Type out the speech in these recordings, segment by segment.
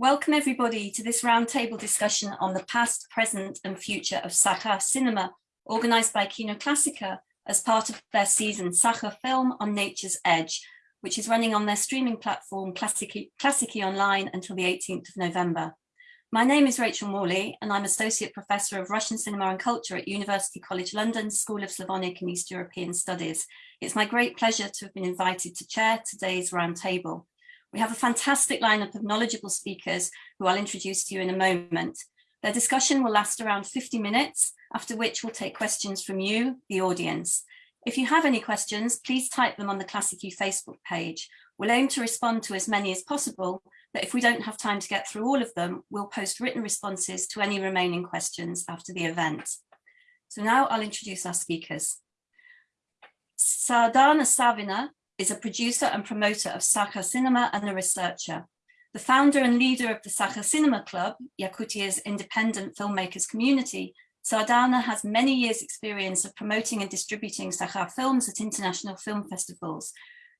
Welcome everybody to this roundtable discussion on the past, present and future of Sakha cinema, organised by Kino Klassika as part of their season Sakha Film on Nature's Edge, which is running on their streaming platform Klassiki Online until the 18th of November. My name is Rachel Morley and I'm Associate Professor of Russian Cinema and Culture at University College London School of Slavonic and East European Studies. It's my great pleasure to have been invited to chair today's roundtable. We have a fantastic lineup of knowledgeable speakers who I'll introduce to you in a moment. Their discussion will last around 50 minutes, after which we'll take questions from you, the audience. If you have any questions, please type them on the Klassiki Facebook page. We'll aim to respond to as many as possible, but if we don't have time to get through all of them, we'll post written responses to any remaining questions after the event. So now I'll introduce our speakers. Sardana Savina is a producer and promoter of Sakha Cinema and a researcher. The founder and leader of the Sakha Cinema Club, Yakutia's independent filmmakers community, Sardana has many years experience of promoting and distributing Sakha films at international film festivals,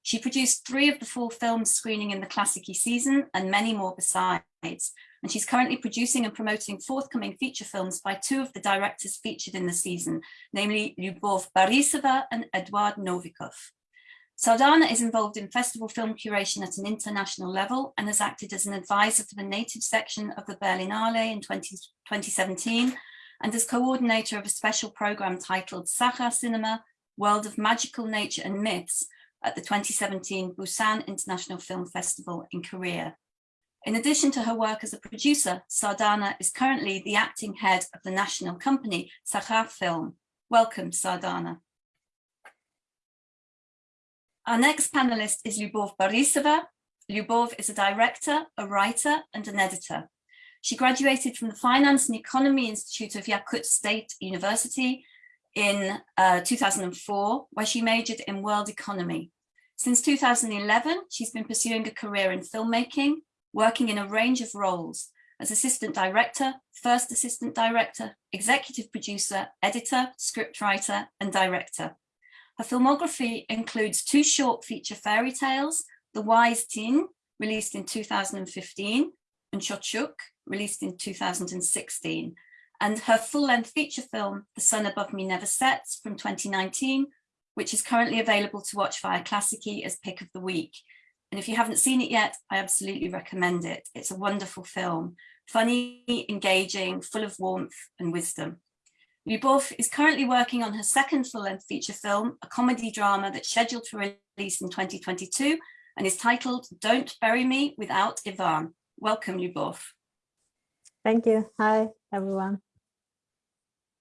she produced three of the four films screening in the Klassiki season and many more besides. And she's currently producing and promoting forthcoming feature films by two of the directors featured in the season, namely Lyubov Borisova and Eduard Novikov. Sardana is involved in festival film curation at an international level and has acted as an advisor for the native section of the Berlinale in 20, 2017 and as coordinator of a special program titled Sakha Cinema, World of Magical Nature and Myths, at the 2017 Busan International Film Festival in Korea. In addition to her work as a producer, Sardana is currently the acting head of the national company, Sakha Film. Welcome, Sardana. Our next panelist is Lyubov Borisova. Lyubov is a director, a writer, and an editor. She graduated from the Finance and Economy Institute of Yakut State University in uh, 2004, where she majored in world economy. Since 2011, she's been pursuing a career in filmmaking, working in a range of roles as assistant director, first assistant director, executive producer, editor, scriptwriter, and director. Her filmography includes two short feature fairy tales, The Wise Tin, released in 2015, and Chochuk, released in 2016, and her full-length feature film, The Sun Above Me Never Sets, from 2019, which is currently available to watch via Klassiki as pick of the week. And if you haven't seen it yet, I absolutely recommend it. It's a wonderful film, funny, engaging, full of warmth and wisdom. Lyubov is currently working on her second full-length feature film, a comedy drama that's scheduled for release in 2022 and is titled Don't Bury Me Without Ivan. Welcome, Lyubov. Thank you. Hi, everyone.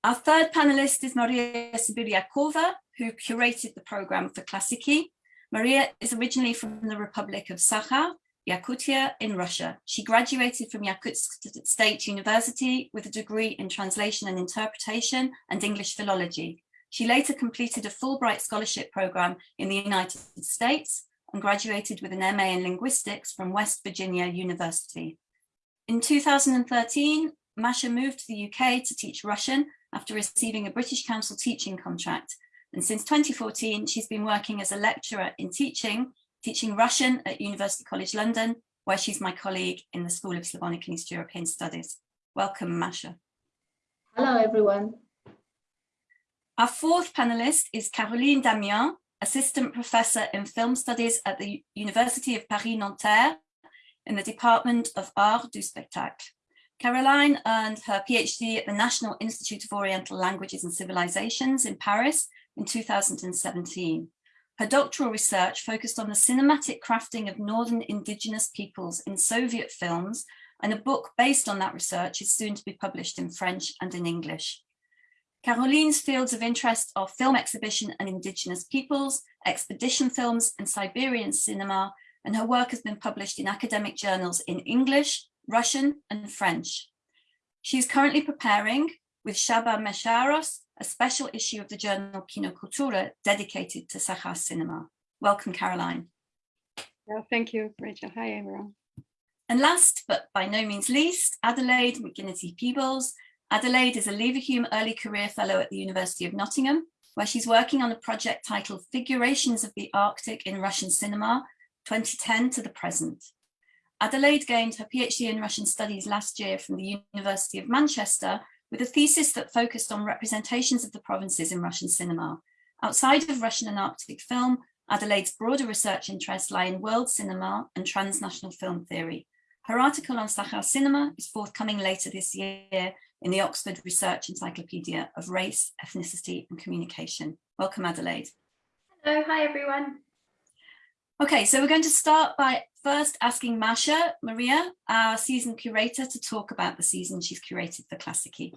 Our third panelist is Maria Sibiryakova, who curated the program for Klassiki. Maria is originally from the Republic of Sakha, Yakutia in Russia. She graduated from Yakutsk State University with a degree in translation and interpretation and English philology. She later completed a Fulbright scholarship program in the United States and graduated with an MA in linguistics from West Virginia University. In 2013, Masha moved to the UK to teach Russian after receiving a British Council teaching contract. And since 2014, she's been working as a lecturer in teaching, teaching Russian at University College London, where she's my colleague in the School of Slavonic and East European Studies. Welcome, Masha. Hello, everyone. Our fourth panelist is Caroline Damiens, Assistant Professor in Film Studies at the University of Paris-Nanterre in the Department of Art du Spectacle. Caroline earned her PhD at the National Institute of Oriental Languages and Civilizations in Paris in 2017. Her doctoral research focused on the cinematic crafting of Northern indigenous peoples in Soviet films, and a book based on that research is soon to be published in French and in English. Caroline's fields of interest are film exhibition and indigenous peoples, expedition films and Siberian cinema, and her work has been published in academic journals in English, Russian and French. She is currently preparing with Csaba Mészáros, a special issue of the journal KinoKultura dedicated to Sakha cinema. Welcome, Caroline. Well, thank you, Rachel. Hi, everyone. And last, but by no means least, Adelaide McGinnity Peebles. Adelaide is a Leverhulme Early Career Fellow at the University of Nottingham, where she's working on a project titled Figurations of the Arctic in Russian Cinema, 2010 to the present. Adelaide gained her PhD in Russian studies last year from the University of Manchester with a thesis that focused on representations of the provinces in Russian cinema. Outside of Russian and Arctic film, Adelaide's broader research interests lie in world cinema and transnational film theory. Her article on Sakha cinema is forthcoming later this year in the Oxford Research Encyclopedia of Race, Ethnicity and Communication. Welcome, Adelaide. Hello, hi everyone. Okay, so we're going to start by first asking Masha Maria, our season curator, to talk about the season she's curated for Klassiki.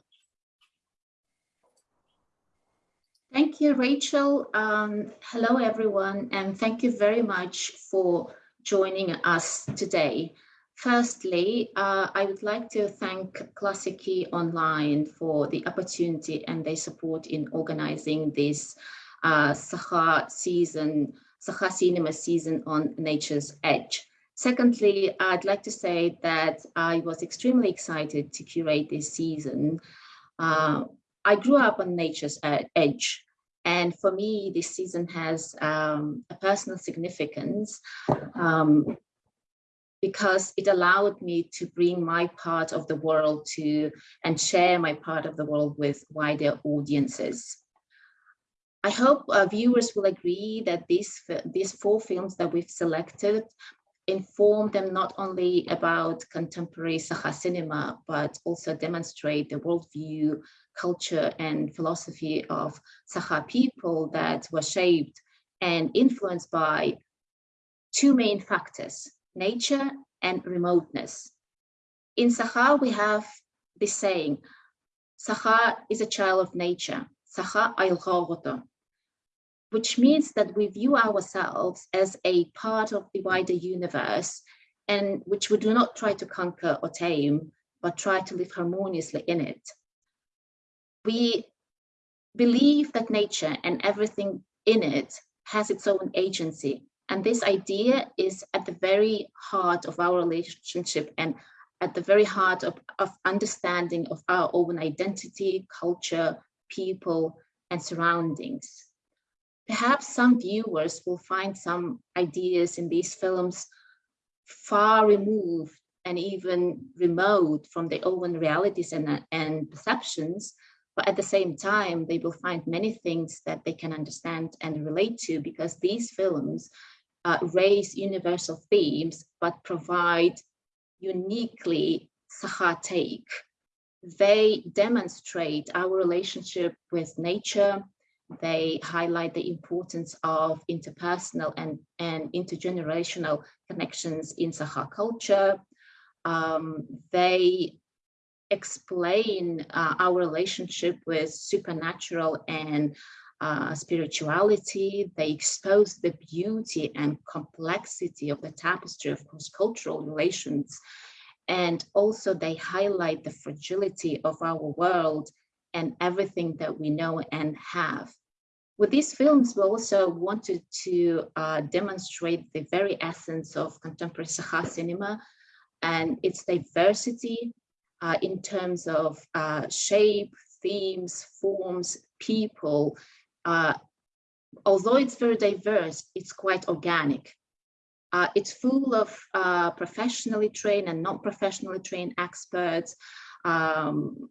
Thank you, Rachel. Um, hello, everyone, and thank you very much for joining us today. Firstly, uh, I would like to thank Klassiki Online for the opportunity and their support in organizing this uh, Sakha season, Sakha Cinema season on Nature's Edge. Secondly, I'd like to say that I was extremely excited to curate this season. Uh, I grew up on Nature's Edge, and for me, this season has um, a personal significance um, because it allowed me to bring my part of the world to and share my part of the world with wider audiences. I hope uh, viewers will agree that these, these four films that we've selected inform them not only about contemporary Sakha cinema, but also demonstrate the worldview, culture, and philosophy of Sakha people that were shaped and influenced by two main factors, nature and remoteness. In Sakha, we have this saying, Sakha is a child of nature, Sakha which means that we view ourselves as a part of the wider universe and which we do not try to conquer or tame, but try to live harmoniously in it. We believe that nature and everything in it has its own agency. And this idea is at the very heart of our relationship and at the very heart of, of understanding of our own identity, culture, people, and surroundings. Perhaps some viewers will find some ideas in these films far removed and even remote from their own realities and, and perceptions, but at the same time, they will find many things that they can understand and relate to because these films uh, raise universal themes, but provide uniquely Sakha take. They demonstrate our relationship with nature, they highlight the importance of interpersonal and, and intergenerational connections in Sakha culture. Um, they explain uh, our relationship with supernatural and uh, spirituality. They expose the beauty and complexity of the tapestry of cross-cultural relations. And also they highlight the fragility of our world and everything that we know and have. With these films, we also wanted to uh, demonstrate the very essence of contemporary Sakha cinema and its diversity uh, in terms of uh, shape, themes, forms, people. Uh, although it's very diverse, it's quite organic. Uh, it's full of uh, professionally trained and non-professionally trained experts, um,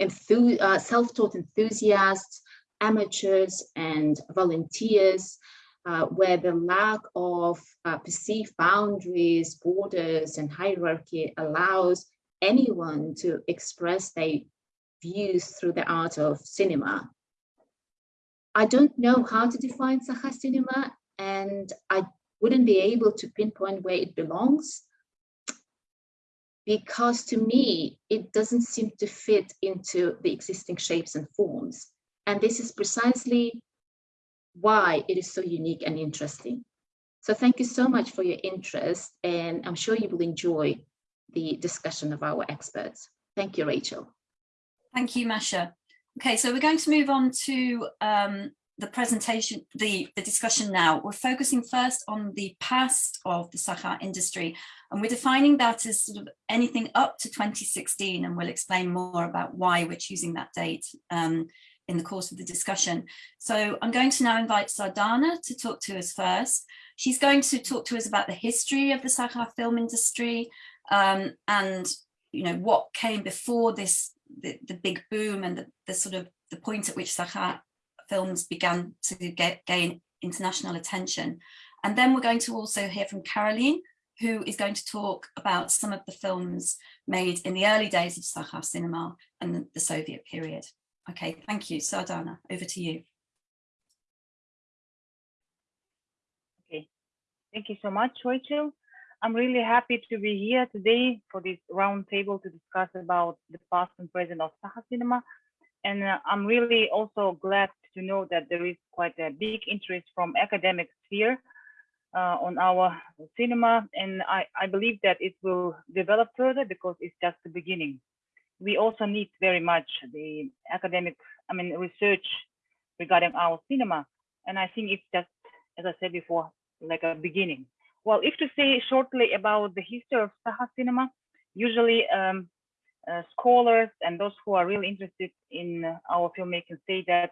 self-taught enthusiasts, amateurs and volunteers, uh, where the lack of uh, perceived boundaries, borders, and hierarchy allows anyone to express their views through the art of cinema. I don't know how to define Sakha cinema, and I wouldn't be able to pinpoint where it belongs, because to me, it doesn't seem to fit into the existing shapes and forms. And this is precisely why it is so unique and interesting. So thank you so much for your interest, and I'm sure you will enjoy the discussion of our experts. Thank you, Rachel. Thank you, Masha. Okay, so we're going to move on to um, the presentation, the, the discussion now. We're focusing first on the past of the Sakha industry, and we're defining that as sort of anything up to 2016, and we'll explain more about why we're choosing that date um, in the course of the discussion. So I'm going to now invite Sardana to talk to us first. She's going to talk to us about the history of the Sakha film industry um, and you know what came before this the, the big boom and the, the sort of the point at which Sakha films began to get, gain international attention. And then we're going to also hear from Caroline, who is going to talk about some of the films made in the early days of Sakha cinema and the, the Soviet period. Okay, thank you. Sardana, over to you. Okay, thank you so much, Rachel. I'm really happy to be here today for this roundtable to discuss about the past and present of Sakha cinema. And uh, I'm really also glad to know that there is quite a big interest from academic sphere uh, on our cinema. And I, I believe that it will develop further because it's just the beginning. We also need very much the academic, I mean, research regarding our cinema. And I think it's just, as I said before, like a beginning. Well, if to say shortly about the history of Sakha cinema, usually um, uh, scholars and those who are really interested in our filmmaking say that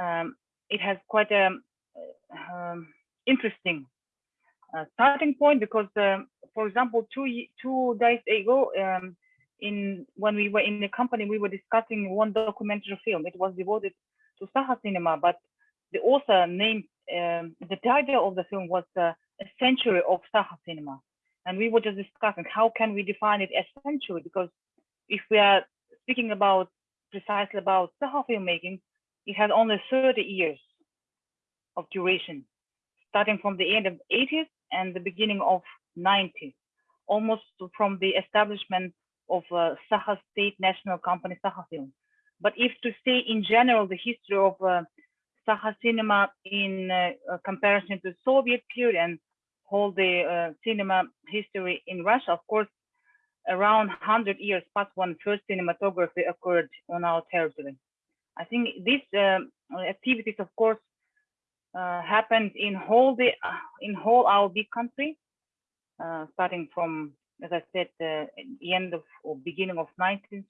um, it has quite a um, interesting uh, starting point because, um, for example, two two days ago, um, in when we were in the company, we were discussing one documentary film. It was devoted to Sakha cinema, but the author named um, the title of the film was uh, "A Century of Sakha Cinema," and we were just discussing how can we define it as century because if we are speaking about precisely about Sakha filmmaking, it has only 30 years of duration, starting from the end of 80s and the beginning of 90s, almost from the establishment of uh, State National Company Sakha Film. But if to say in general the history of uh, cinema in uh, comparison to Soviet period and whole the uh, cinema history in Russia, of course, around 100 years past when first cinematography occurred on our territory. I think these um, activities, of course, uh, happened in whole the uh, in whole our big country, uh, starting from, as I said, the end of or beginning of 19th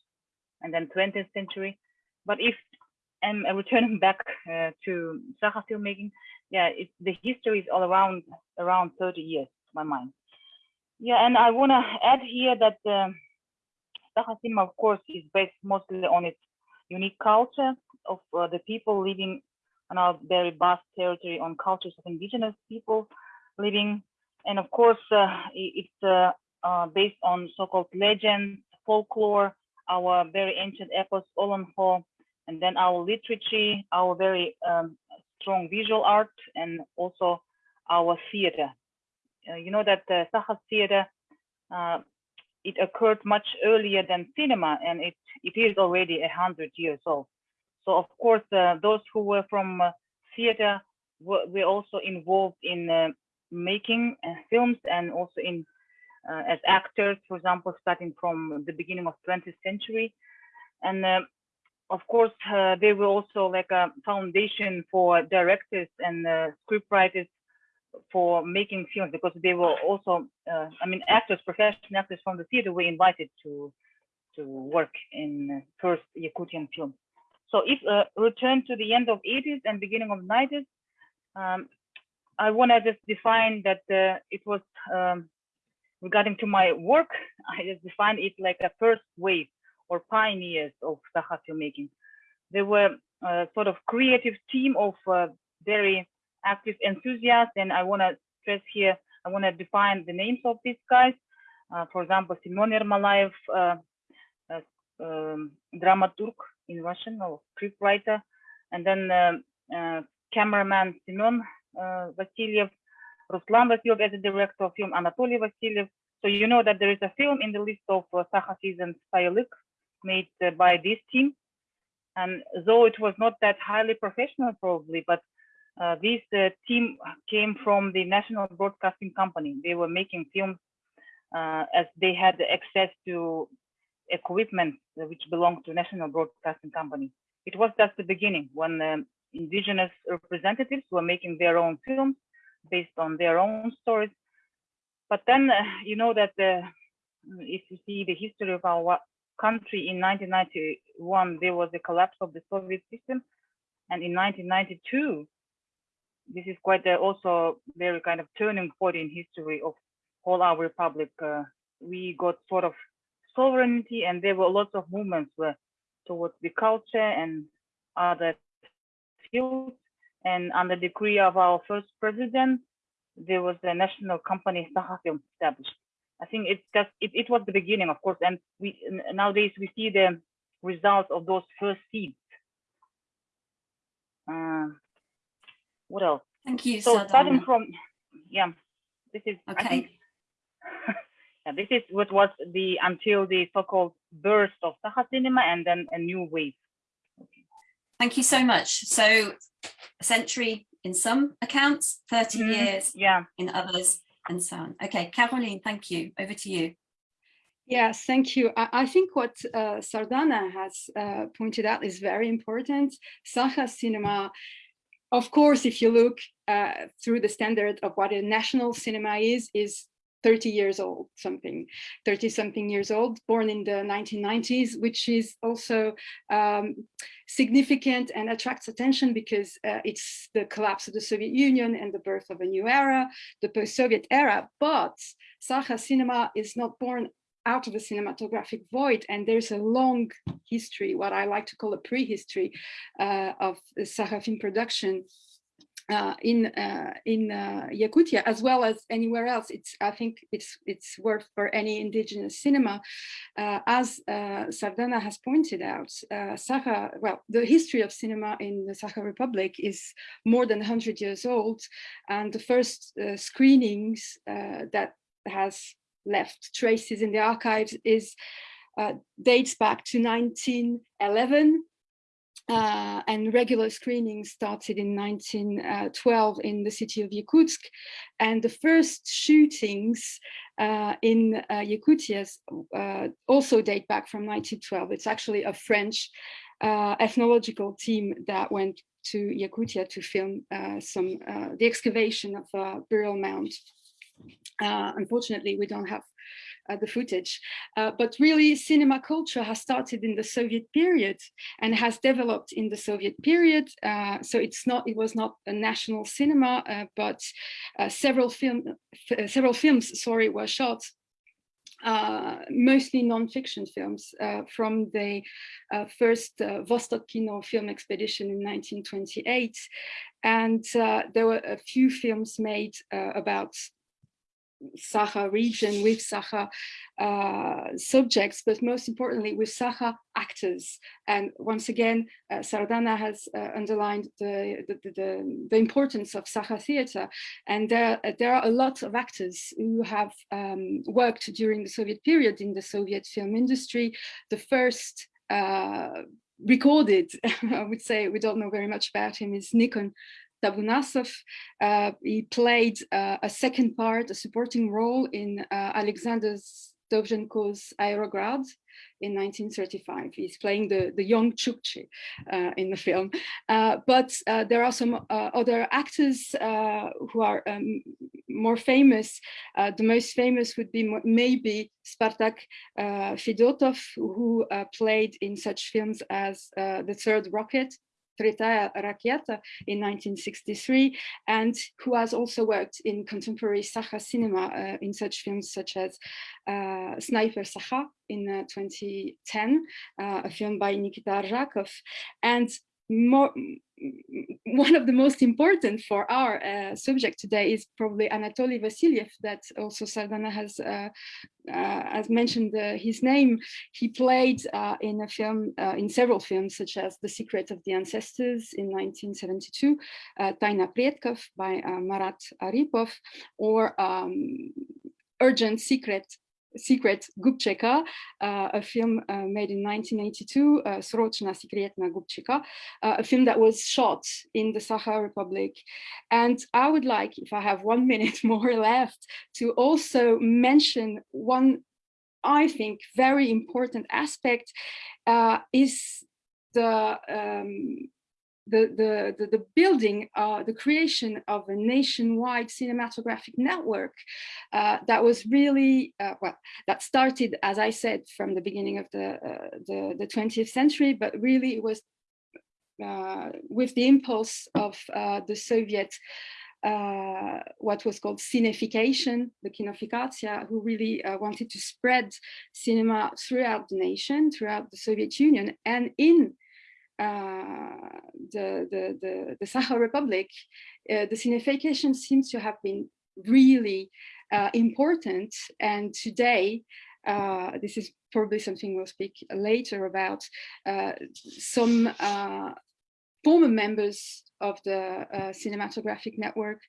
and then 20th century. But if I'm returning back uh, to Sakha filmmaking, yeah, it, the history is all around around 30 years, my mind. Yeah, and I want to add here that uh, Sakha cinema, of course, is based mostly on its unique culture of uh, the people living on our very vast territory on cultures of indigenous people living. And of course, uh, it's uh, based on so-called legends, folklore, our very ancient epos, Olonkho, and then our literature, our very um, strong visual art, and also our theater. Uh, you know that the Sakha theater uh, it occurred much earlier than cinema and it, it is already a hundred years old. So of course, uh, those who were from uh, theater were, were, also involved in making films and also in uh, as actors, for example, starting from the beginning of 20th century. And uh, of course, they were also like a foundation for directors and scriptwriters for making films because they were also, uh, I mean, actors, professional actors from the theater were invited to to work in first Yakutian film. So if uh, return to the end of 80s and beginning of 90s, um, I want to just define that uh, it was um, regarding to my work, I just define it like a first wave or pioneers of Sakha filmmaking. They were a sort of creative team of uh, very active enthusiasts. And I want to stress here, I want to define the names of these guys. Uh, for example, Simon Ermolaev, uh, uh, um, dramaturg in Russian or scriptwriter, and then um, uh, cameraman Simon uh, Vasilyev, Ruslan Vasilyev as a director of film, Anatoly Vasilyev. So you know that there is a film in the list of uh, season Stylik made uh, by this team. And though it was not that highly professional probably, but uh, this uh, team came from the National Broadcasting Company. They were making films uh, as they had access to equipment which belonged to National Broadcasting Company. It was just the beginning when um, indigenous representatives were making their own films based on their own stories. But then, uh, you know that if you see the history of our country in 1991, there was a collapse of the Soviet system. And in 1992, this is quite a, also very kind of turning point in history of whole our republic. Uh, we got sort of sovereignty, and there were lots of movements towards the culture and other fields. And under decree of our first president, there was a national company Sahafilm established. I think it's just it, it was the beginning, of course, and we nowadays we see the results of those first seeds. Uh, what else? Thank you, So starting from yeah, this is I think Okay, yeah, this is what was the until the so-called burst of Saha cinema and then a new wave. thank you so much. So a century in some accounts, 30 Mhm. years Yeah. in others, and so on. Okay, Caroline, thank you. Over to you. Yes, thank you. I, I think what uh, Sardana has uh, pointed out is very important. Saha cinema, of course, if you look uh, through the standard of what a national cinema is, is 30 years old, something, 30 something years old, born in the 1990s, which is also um, significant and attracts attention because uh, it's the collapse of the Soviet Union and the birth of a new era, the post-Soviet era. But Saha cinema is not born out of a cinematographic void and there's a long history what i like to call a prehistory uh, of Saha film production uh, in uh, in uh, Yakutia as well as anywhere else. It's I think it's it's worth for any indigenous cinema, uh, as uh, Sardana has pointed out. Uh, Saha, well, the history of cinema in the Saha Republic is more than 100 years old, and the first screenings that has left traces in the archives is dates back to 1911 uh, and regular screening started in 1912 in the city of Yakutsk. And the first shootings uh, in uh, Yakutia uh, also date back from 1912. It's actually a French uh, ethnological team that went to Yakutia to film uh, some the excavation of a burial mound. unfortunately, we don't have uh, the footage. Uh, but really, cinema culture has started in the Soviet period and has developed in the Soviet period. Uh, so it's not, it was not a national cinema, but several film, several films, sorry, were shot uh, mostly non-fiction films uh, from the uh, first Vostok Kino film expedition in 1928. And there were a few films made about Saha region with Saha uh, subjects, but most importantly with Saha actors. And once again, uh, Sardana has uh, underlined the, the, the, the, importance of Saha theater. And there, there are a lot of actors who have um, worked during the Soviet period in the Soviet film industry. The first uh, recorded, I would say, we don't know very much about him, is Nikon Tabunasov. Uh, he played uh, a second part, a supporting role in uh, Alexander Dovzhenko's Aerograd in 1935. He's playing the, the young Chukchi uh, in the film. Uh, but there are some other actors who are um, more famous. the most famous would be maybe Spartak Fedotov, who played in such films as The Third Rocket, Tretaya Rakieta in 1963, and who has also worked in contemporary Saha cinema uh, in such films such as uh, Sniper Saha in uh, 2010, a film by Nikita Arzhakov, and more, one of the most important for our uh, subject today is probably Anatoly Vasilyev that also Sardana has uh, uh, has mentioned his name. He played in a film, in several films such as The Secret of the Ancestors in 1972, Taina Predkov by Marat Aripov, or um, Urgent Secret Secret Gubcheka, uh, a film uh, made in 1982, uh, Srochna Sekretna Gubcheka, a film that was shot in the Sakha Republic. And I would like, if I have one minute more left, to also mention one, I think, very important aspect uh, is the um, the, the, the, the, building, uh, the creation of a nationwide cinematographic network uh, that was really, uh, well, that started, as I said, from the beginning of the, uh, the, the 20th century, but really it was uh, with the impulse of uh, the Soviet, uh, what was called cinefication, the kinofikatia, who really uh, wanted to spread cinema throughout the nation, throughout the Soviet Union, and in uh, the, the, the, the Sakha Republic, uh, the cinefication seems to have been really important. And today, uh, this is probably something we'll speak later about, uh, some uh, former members of the uh, cinematographic network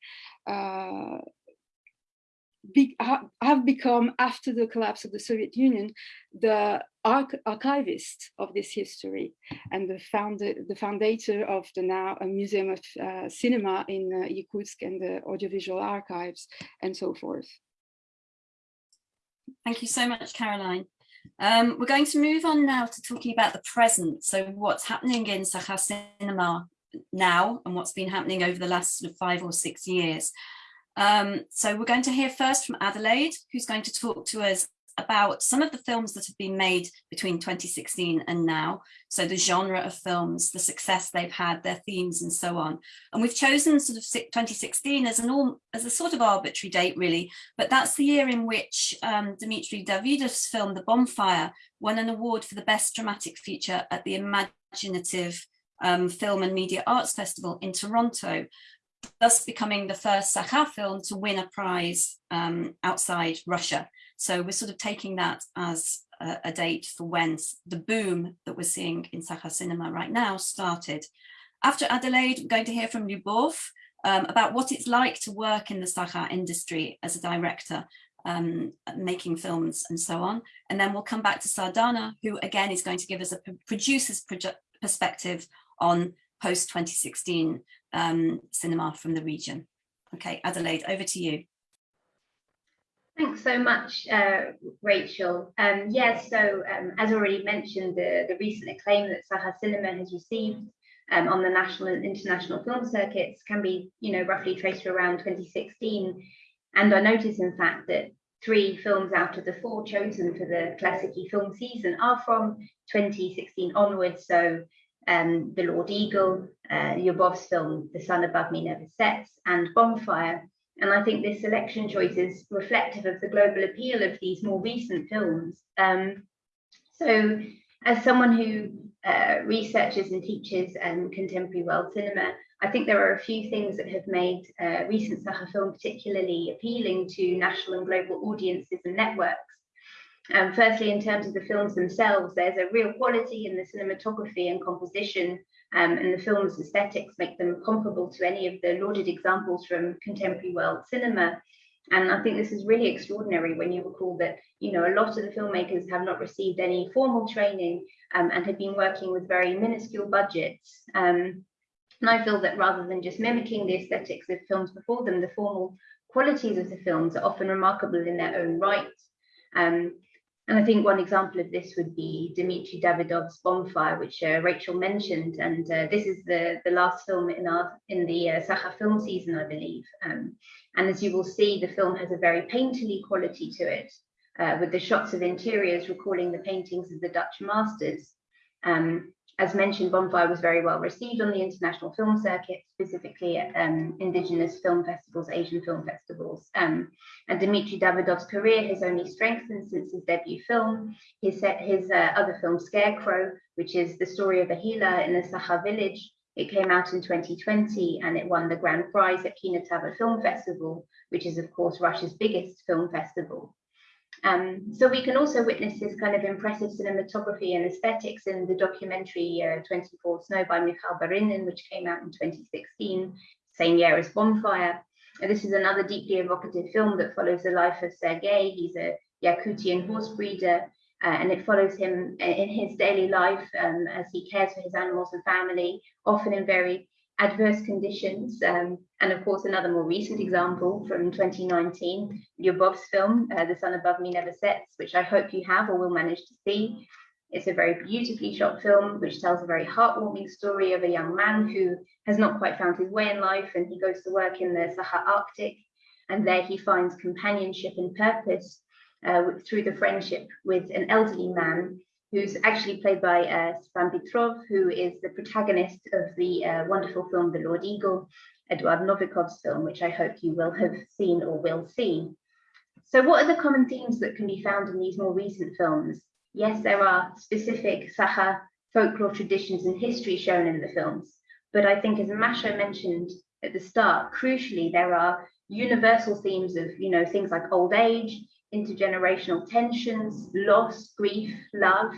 uh, be, have become, after the collapse of the Soviet Union, the arch archivist of this history and the founder, the founder of the now Museum of uh, Cinema in Yakutsk and the audiovisual archives and so forth. Thank you so much, Caroline. Um, we're going to move on now to talking about the present. So what's happening in Sakha Cinema now and what's been happening over the last sort of five or six years. Um, so we're going to hear first from Adelaide, who's going to talk to us about some of the films that have been made between 2016 and now. So the genre of films, the success they've had, their themes and so on. And we've chosen sort of 2016 as an all, as a sort of arbitrary date really, but that's the year in which um, Dmitry Davidov's film The Bonfire won an award for the best dramatic feature at the imagineNATIVE um, Film and Media Arts Festival in Toronto thus becoming the first Sakha film to win a prize um, outside Russia. So we're sort of taking that as a, a date for when the boom that we're seeing in Sakha cinema right now started. After Adelaide, we're going to hear from Lyubov um, about what it's like to work in the Sakha industry as a director, um, making films and so on. And then we'll come back to Sardana, who again is going to give us a producer's perspective on post-2016 um, cinema from the region. Okay, Adelaide, over to you. Thanks so much, uh, Rachel. Um, yes, so um, as already mentioned, the, the recent acclaim that Sakha Cinema has received um, on the national and international film circuits can be, you know, roughly traced to around 2016. And I notice, in fact, that three films out of the four chosen for the Klassiki film season are from 2016 onwards. So um, The Lord Eagle, uh, Lyubov's film, The Sun Above Me Never Sets, and Bonfire. And I think this selection choice is reflective of the global appeal of these more recent films. Um, so as someone who uh, researches and teaches um, contemporary world cinema, I think there are a few things that have made uh, recent Sakha film particularly appealing to national and global audiences and networks. Um, firstly, in terms of the films themselves, there's a real quality in the cinematography and composition um, and the film's aesthetics make them comparable to any of the lauded examples from contemporary world cinema. And I think this is really extraordinary when you recall that, you know, a lot of the filmmakers have not received any formal training um, and have been working with very minuscule budgets. Um, and I feel that rather than just mimicking the aesthetics of films before them, the formal qualities of the films are often remarkable in their own right. Um, and I think one example of this would be Dmitry Davidov's Bonfire, which uh, Rachel mentioned. And uh, this is the, the last film in our in the uh, Sakha film season, I believe. Um, and as you will see, the film has a very painterly quality to it, uh, with the shots of interiors recalling the paintings of the Dutch masters. Um, as mentioned, Bonfire was very well received on the international film circuit, specifically at um, Indigenous film festivals, Asian film festivals. Um, and Dmitry Davidov's career has only strengthened since his debut film. His, his uh, other film, Scarecrow, which is the story of a healer in a Sakha village, it came out in 2020 and it won the grand prize at Kinotavr Film Festival, which is, of course, Russia's biggest film festival. Um, so we can also witness this kind of impressive cinematography and aesthetics in the documentary uh, 24 Snow by Mikhail Barynin, which came out in 2016, same year as Bonfire. And this is another deeply evocative film that follows the life of Sergei. He's a Yakutian horse breeder, uh, and it follows him in his daily life um, as he cares for his animals and family, often in very adverse conditions. Um, and of course, another more recent example from 2019, Lyubov's film, uh, The Sun Above Me Never Sets, which I hope you have or will manage to see. It's a very beautifully shot film, which tells a very heartwarming story of a young man who has not quite found his way in life and he goes to work in the Sakha Arctic. And there he finds companionship and purpose uh, through the friendship with an elderly man who's actually played by uh, Stefan Petrov, who is the protagonist of the uh, wonderful film The Lord Eagle, Eduard Novikov's film, which I hope you will have seen or will see. So what are the common themes that can be found in these more recent films? Yes, there are specific Sakha folklore traditions and history shown in the films, but I think as Masha mentioned at the start, crucially, there are universal themes of, you know, things like old age, intergenerational tensions, loss, grief, love.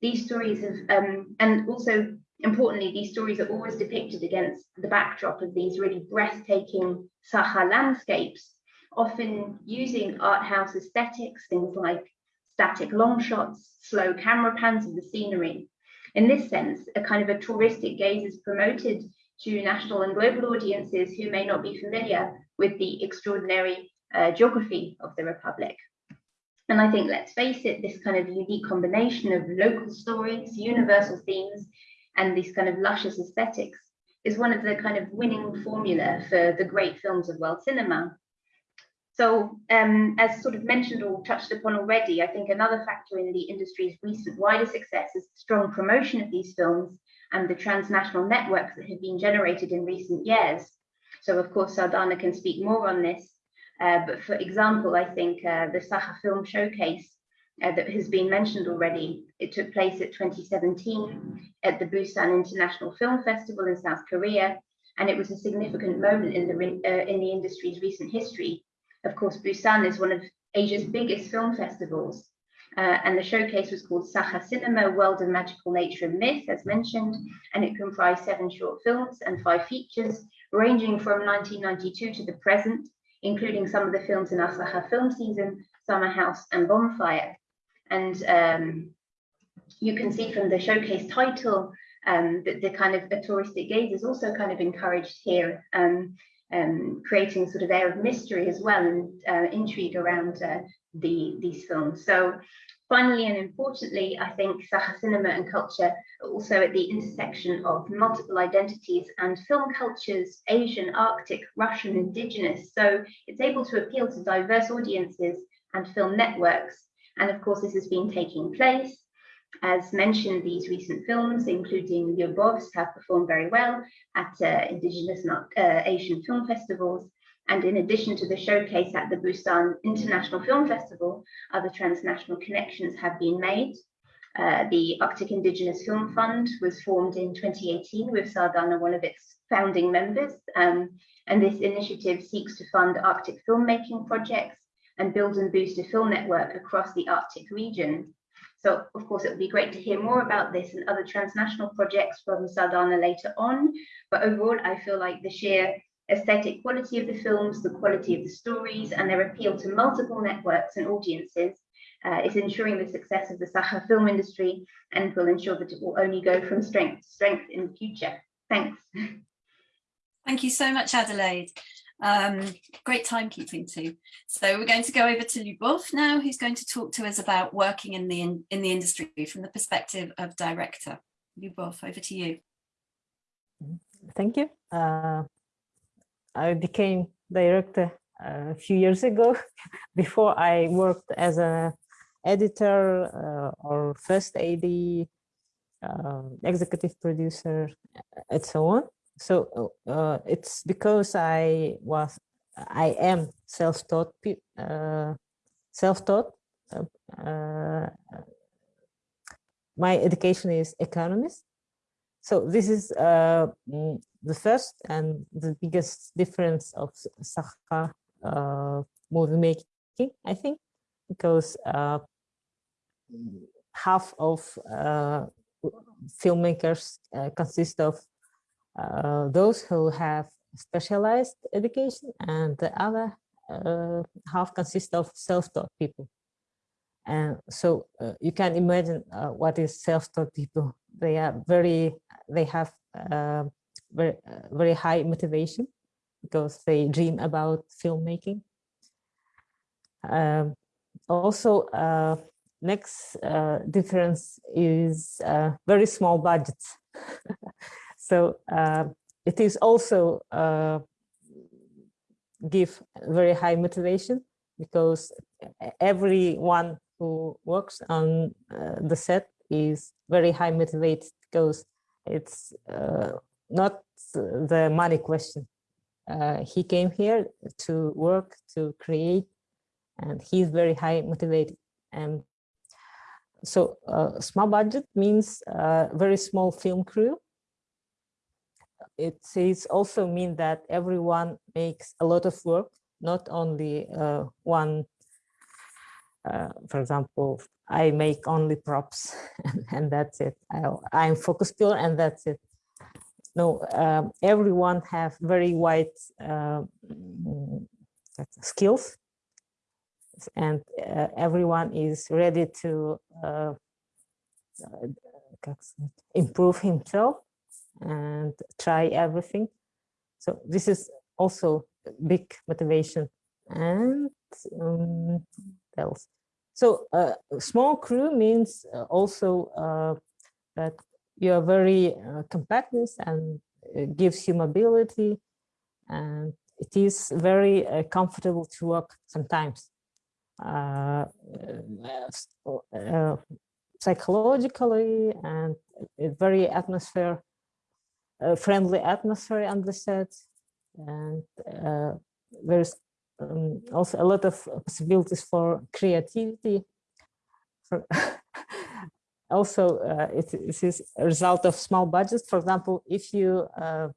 These stories have, um, and also importantly, these stories are always depicted against the backdrop of these really breathtaking Sakha landscapes, often using art house aesthetics, things like static long shots, slow camera pans of the scenery. In this sense, a kind of a touristic gaze is promoted to national and global audiences who may not be familiar with the extraordinary uh, geography of the Republic. And I think, let's face it, this kind of unique combination of local stories, universal themes, and these kind of luscious aesthetics is one of the kind of winning formula for the great films of world cinema. So um, as sort of mentioned or touched upon already, I think another factor in the industry's recent wider success is the strong promotion of these films and the transnational networks that have been generated in recent years. So of course, Sardana can speak more on this, uh, but for example, I think uh, the Sakha Film Showcase uh, that has been mentioned already, it took place at 2017 at the Busan International Film Festival in South Korea, and it was a significant moment in the, uh, in the industry's recent history. Of course, Busan is one of Asia's biggest film festivals, uh, and the showcase was called Sakha Cinema, World of Magical Nature and Myth, as mentioned, and it comprised seven short films and five features, ranging from 1992 to the present, including some of the films in Asaha film season, Summer House and Bonfire. And um, you can see from the showcase title um, that the kind of a touristic gaze is also kind of encouraged here, um, um, creating sort of air of mystery as well and uh, intrigue around uh, the these films. So finally and importantly, I think Sakha cinema and culture are also at the intersection of multiple identities and film cultures, Asian, Arctic, Russian, Indigenous. So it's able to appeal to diverse audiences and film networks. And of course, this has been taking place. As mentioned, these recent films, including Lyubovs, have performed very well at uh, Indigenous uh, Asian film festivals. And in addition to the showcase at the Busan International Film Festival, other transnational connections have been made. Uh, the Arctic Indigenous Film Fund was formed in 2018 with Sardana, one of its founding members. Um, and this initiative seeks to fund Arctic filmmaking projects and build and boost a film network across the Arctic region. So of course, it would be great to hear more about this and other transnational projects from Sardana later on. But overall, I feel like the sheer aesthetic quality of the films, the quality of the stories, and their appeal to multiple networks and audiences uh, is ensuring the success of the Sakha film industry and will ensure that it will only go from strength to strength in the future. Thanks. Thank you so much, Adelaide. Um, great timekeeping too. So we're going to go over to Lyubov now, who's going to talk to us about working in the in, in the industry from the perspective of director. Lyubov, over to you. Thank you. Uh, I became director a few years ago. Before I worked as an editor uh, or first AD, uh, executive producer, and so on. So uh, it's because I was, I am self-taught, uh, self-taught. Uh, my education is economist. So this is uh, mm, the first and the biggest difference of Sakha uh, movie making, I think, because uh, half of uh, filmmakers uh, consist of uh, those who have specialized education and the other uh, half consists of self-taught people. And so you can imagine what is self-taught people. They are very, they have very, uh, very high motivation because they dream about filmmaking. Um, also, uh, next uh, difference is uh, very small budgets. so uh, it is also uh, give very high motivation because everyone who works on the set is very high motivated because it's uh, not the money question. Uh, he came here to work, to create, and he's very high motivated. And so uh, small budget means uh, very small film crew. It is also mean that everyone makes a lot of work, not only uh, one, uh, for example, I make only props and that's it. I, am focus puller and that's it. No, um, everyone have very wide uh, skills and uh, everyone is ready to uh, improve himself and try everything. So this is also big motivation and um, else. So uh, small crew means also uh, that you are very uh, compactness and gives you mobility and it is very uh, comfortable to work sometimes. Uh, uh, psychologically and very atmosphere, friendly atmosphere on the set. And there's um, also a lot of possibilities for creativity. For also, uh, it, it is a result of small budgets. For example, if you uh,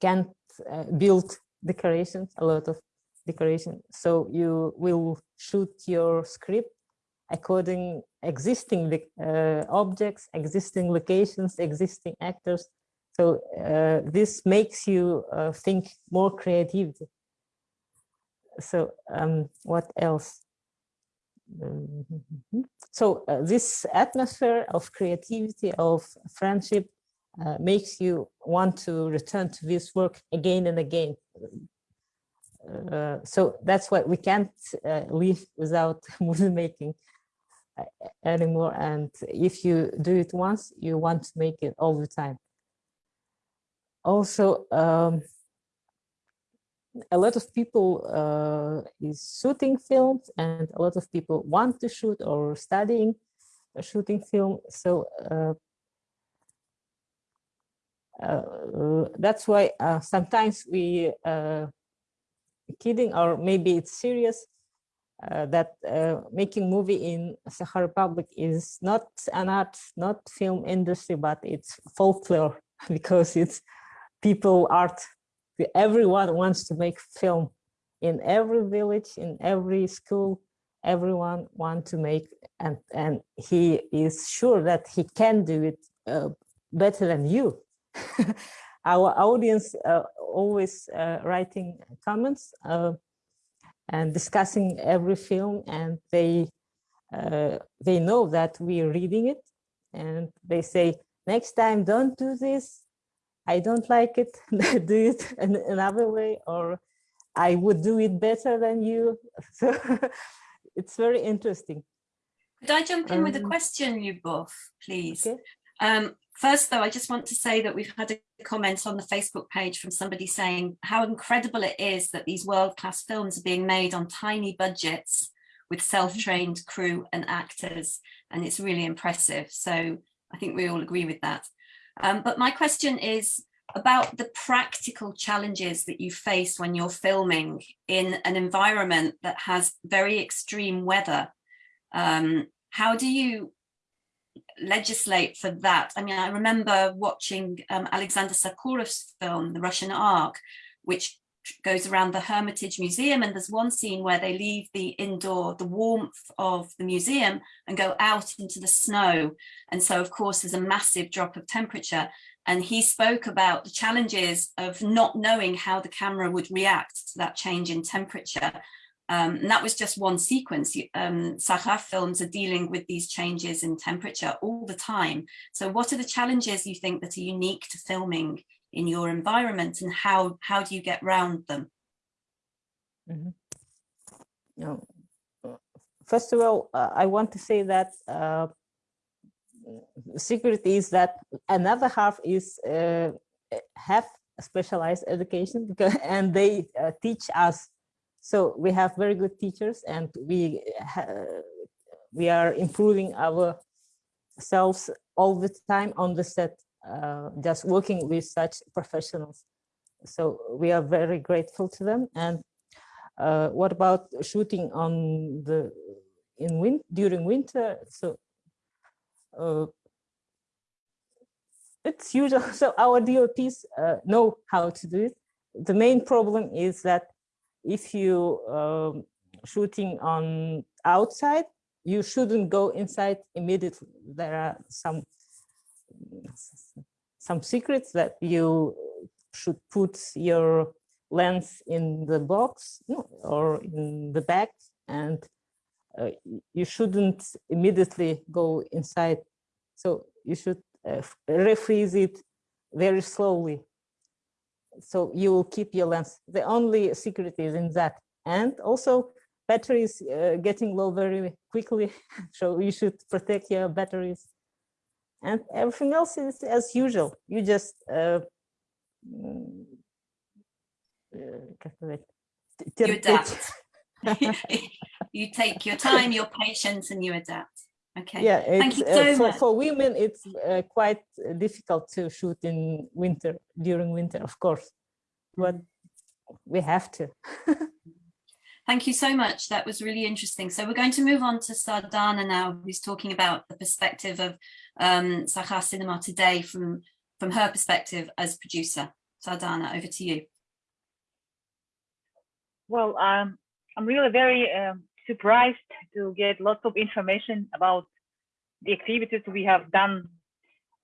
can't uh, build decorations, a lot of decoration, so you will shoot your script according existing uh, objects, existing locations, existing actors. So uh, this makes you uh, think more creativity so um, what else? Mm-hmm. So uh, this atmosphere of creativity, of friendship, uh, makes you want to return to this work again and again. Uh, so that's why we can't uh, live without movie making uh, anymore. And if you do it once, you want to make it all the time. Also, um, a lot of people uh, is shooting films and a lot of people want to shoot or studying shooting film. So uh, uh, that's why uh, sometimes we uh, kidding or maybe it's serious uh, that making movie in Sakha Republic is not an art, not film industry, but it's folklore because it's people art everyone wants to make film. In every village, in every school, everyone want to make, and, and he is sure that he can do it uh, better than you. Our audience uh, always uh, writing comments uh, and discussing every film and they uh, they know that we're reading it. And they say next time don't do this I don't like it, do it in another way, or I would do it better than you. So it's very interesting. Could I jump in um, with a um, question, Lyubov, please? Okay. Um, first, though, I just want to say that we've had a comment on the Facebook page from somebody saying how incredible it is that these world-class films are being made on tiny budgets with self-trained crew and actors, and it's really impressive. So I think we all agree with that. Um, but my question is about the practical challenges that you face when you're filming in an environment that has very extreme weather. Um, how do you legislate for that? I mean, I remember watching um, Alexander Sokurov's film, The Russian Ark, which goes around the Hermitage Museum and there's one scene where they leave the indoor, the warmth of the museum and go out into the snow. And so of course there's a massive drop of temperature. And he spoke about the challenges of not knowing how the camera would react to that change in temperature. Um, and that was just one sequence. Um, films are dealing with these changes in temperature all the time. So what are the challenges you think that are unique to filming in your environment and how how do you get around them mm -hmm. no. first of all uh, i want to say that uh, secret is that another half is uh, have specialized education because and they uh, teach us so we have very good teachers and we we are improving ourselves all the time on the set, uh, just working with such professionals. So we are very grateful to them. And uh, what about shooting on the in win during winter? So uh, it's usual. So our DOPs uh, know how to do it. The main problem is that if you um, shooting on outside, you shouldn't go inside immediately. There are some some secrets that you should put your lens in the box or in the bag and uh, you shouldn't immediately go inside. So you should uh, refreeze it very slowly. So you will keep your lens. The only secret is in that. And also batteries uh, getting low very quickly. so you should protect your batteries. And everything else is as usual. You just uh, mm, uh you adapt. you take your time, your patience, and you adapt. Okay. Yeah, thank you uh, so uh, for, much. For women, it's uh, quite difficult to shoot in winter, during winter, of course, but we have to. Thank you so much. That was really interesting. So we're going to move on to Sardana now, who's talking about the perspective of um, Sakha Cinema today from, from her perspective as producer. Sardana, over to you. Well, um, I'm really very uh, surprised to get lots of information about the activities we have done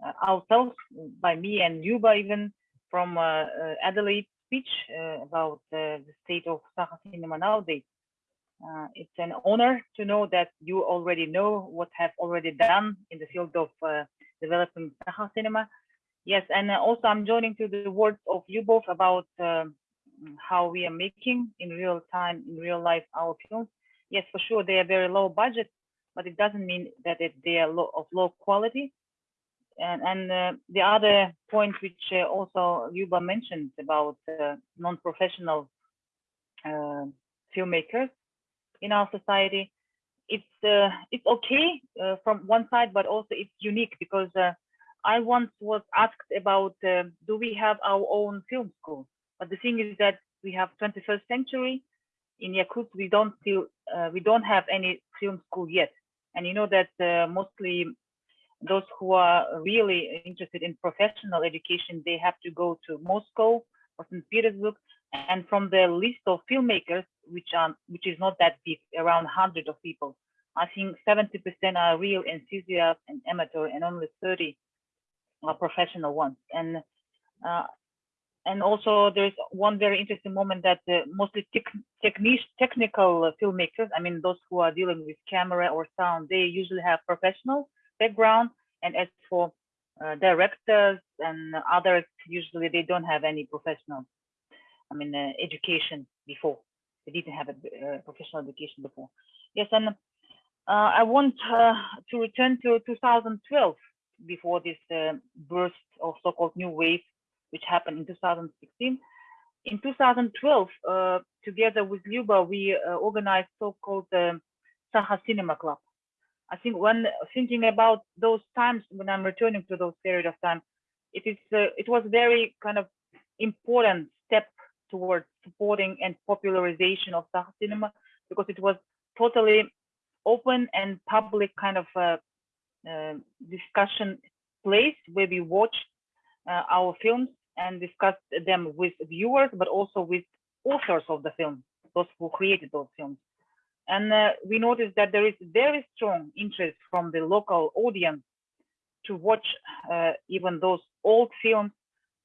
uh, ourselves by me and Luba even from uh, uh Adelaide speech uh, about the state of Sakha cinema nowadays. Uh, it's an honor to know that you already know what have already done in the field of developing Sakha cinema. Yes, and also I'm joining to the words of you both about um, how we are making in real time, in real life, our films. Yes, for sure, they are very low budget, but it doesn't mean that it, they are low, of low quality. And, and uh, the other point which uh, also Luba mentioned about uh, non-professional uh, filmmakers in our society, it's uh, it's okay uh, from one side, but also it's unique because I once was asked about do we have our own film school? But the thing is that we have 21st century in Yakut. We don't still we don't have any film school yet. And you know that mostly those who are really interested in professional education, they have to go to Moscow or St. Petersburg. And from the list of filmmakers, which are which is not that big, around 100 of people, I think 70% are real enthusiasts and amateur, and only 30 are professional ones. And uh, and also there's one very interesting moment that uh, mostly tech, technical filmmakers, I mean, those who are dealing with camera or sound, they usually have professional background. And as for uh, directors and others, usually they don't have any professional, I mean, uh, education before. They didn't have a uh, professional education before. Yes, and uh, I want uh, to return to 2012 before this burst of so-called new wave which happened in 2016. In 2012, uh, together with Luba, we uh, organized so-called um, Sakha Cinema Club. I think when thinking about those times when I'm returning to those period of time, it is uh, it was a very kind of important step towards supporting and popularization of Sakha cinema because it was totally open and public kind of uh, uh, discussion place where we watched uh, our films and discussed them with viewers, but also with authors of the film, those who created those films. And uh, we noticed that there is very strong interest from the local audience to watch uh, even those old films,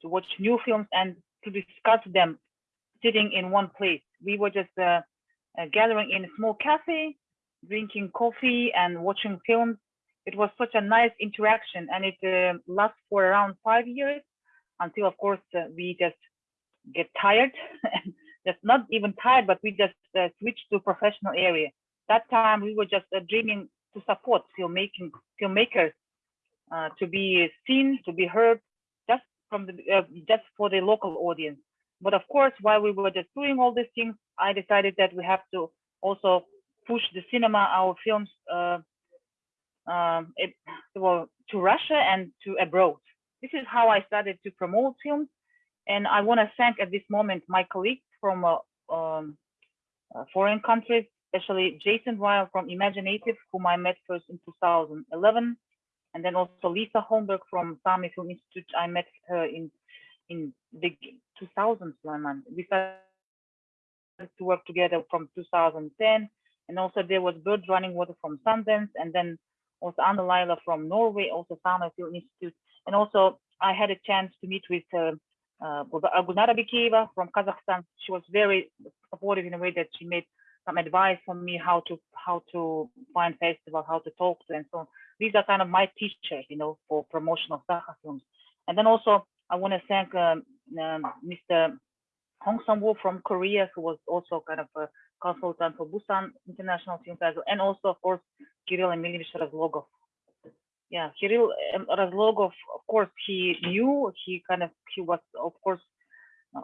to watch new films and to discuss them sitting in one place. We were just uh, uh gathering in a small cafe, drinking coffee and watching films. It was such a nice interaction and it uh, lasts for around five years until of course uh, we just get tired just not even tired but we just uh, switch to professional area that time we were just uh, dreaming to support filmmaking filmmakers uh, to be seen to be heard just from the uh, just for the local audience but of course while we were just doing all these things i decided that we have to also push the cinema our films uh, um, it, well, to Russia and to abroad. This is how I started to promote films. And I want to thank at this moment my colleagues from uh, um, uh, foreign countries, especially Jason Ryle from imagineNATIVE, whom I met first in 2011. And then also Liisa Holmberg from Sami Film Institute. I met her in in the 2000s. We started to work together from 2010. And also there was Bird Runningwater from Sundance. And then also Anne Lajla from Norway, also Sami Film Institute. And also I had a chance to meet with uh, uh, Gulnara Abikeyeva from Kazakhstan. She was very supportive in a way that she made some advice for me how to how to find festival, how to talk to, and so on. These are kind of my teachers, you know, for promotion of Sakha films. And then also I want to thank um, um, Mr. Hong Sung-woo from Korea, who was also kind of a consultant for Busan International Film Festival, and also, of course, Kirill Emilievich Razlogov. Yeah, Kirill um, Razlogov, of course, he knew, he kind of, he was, of course,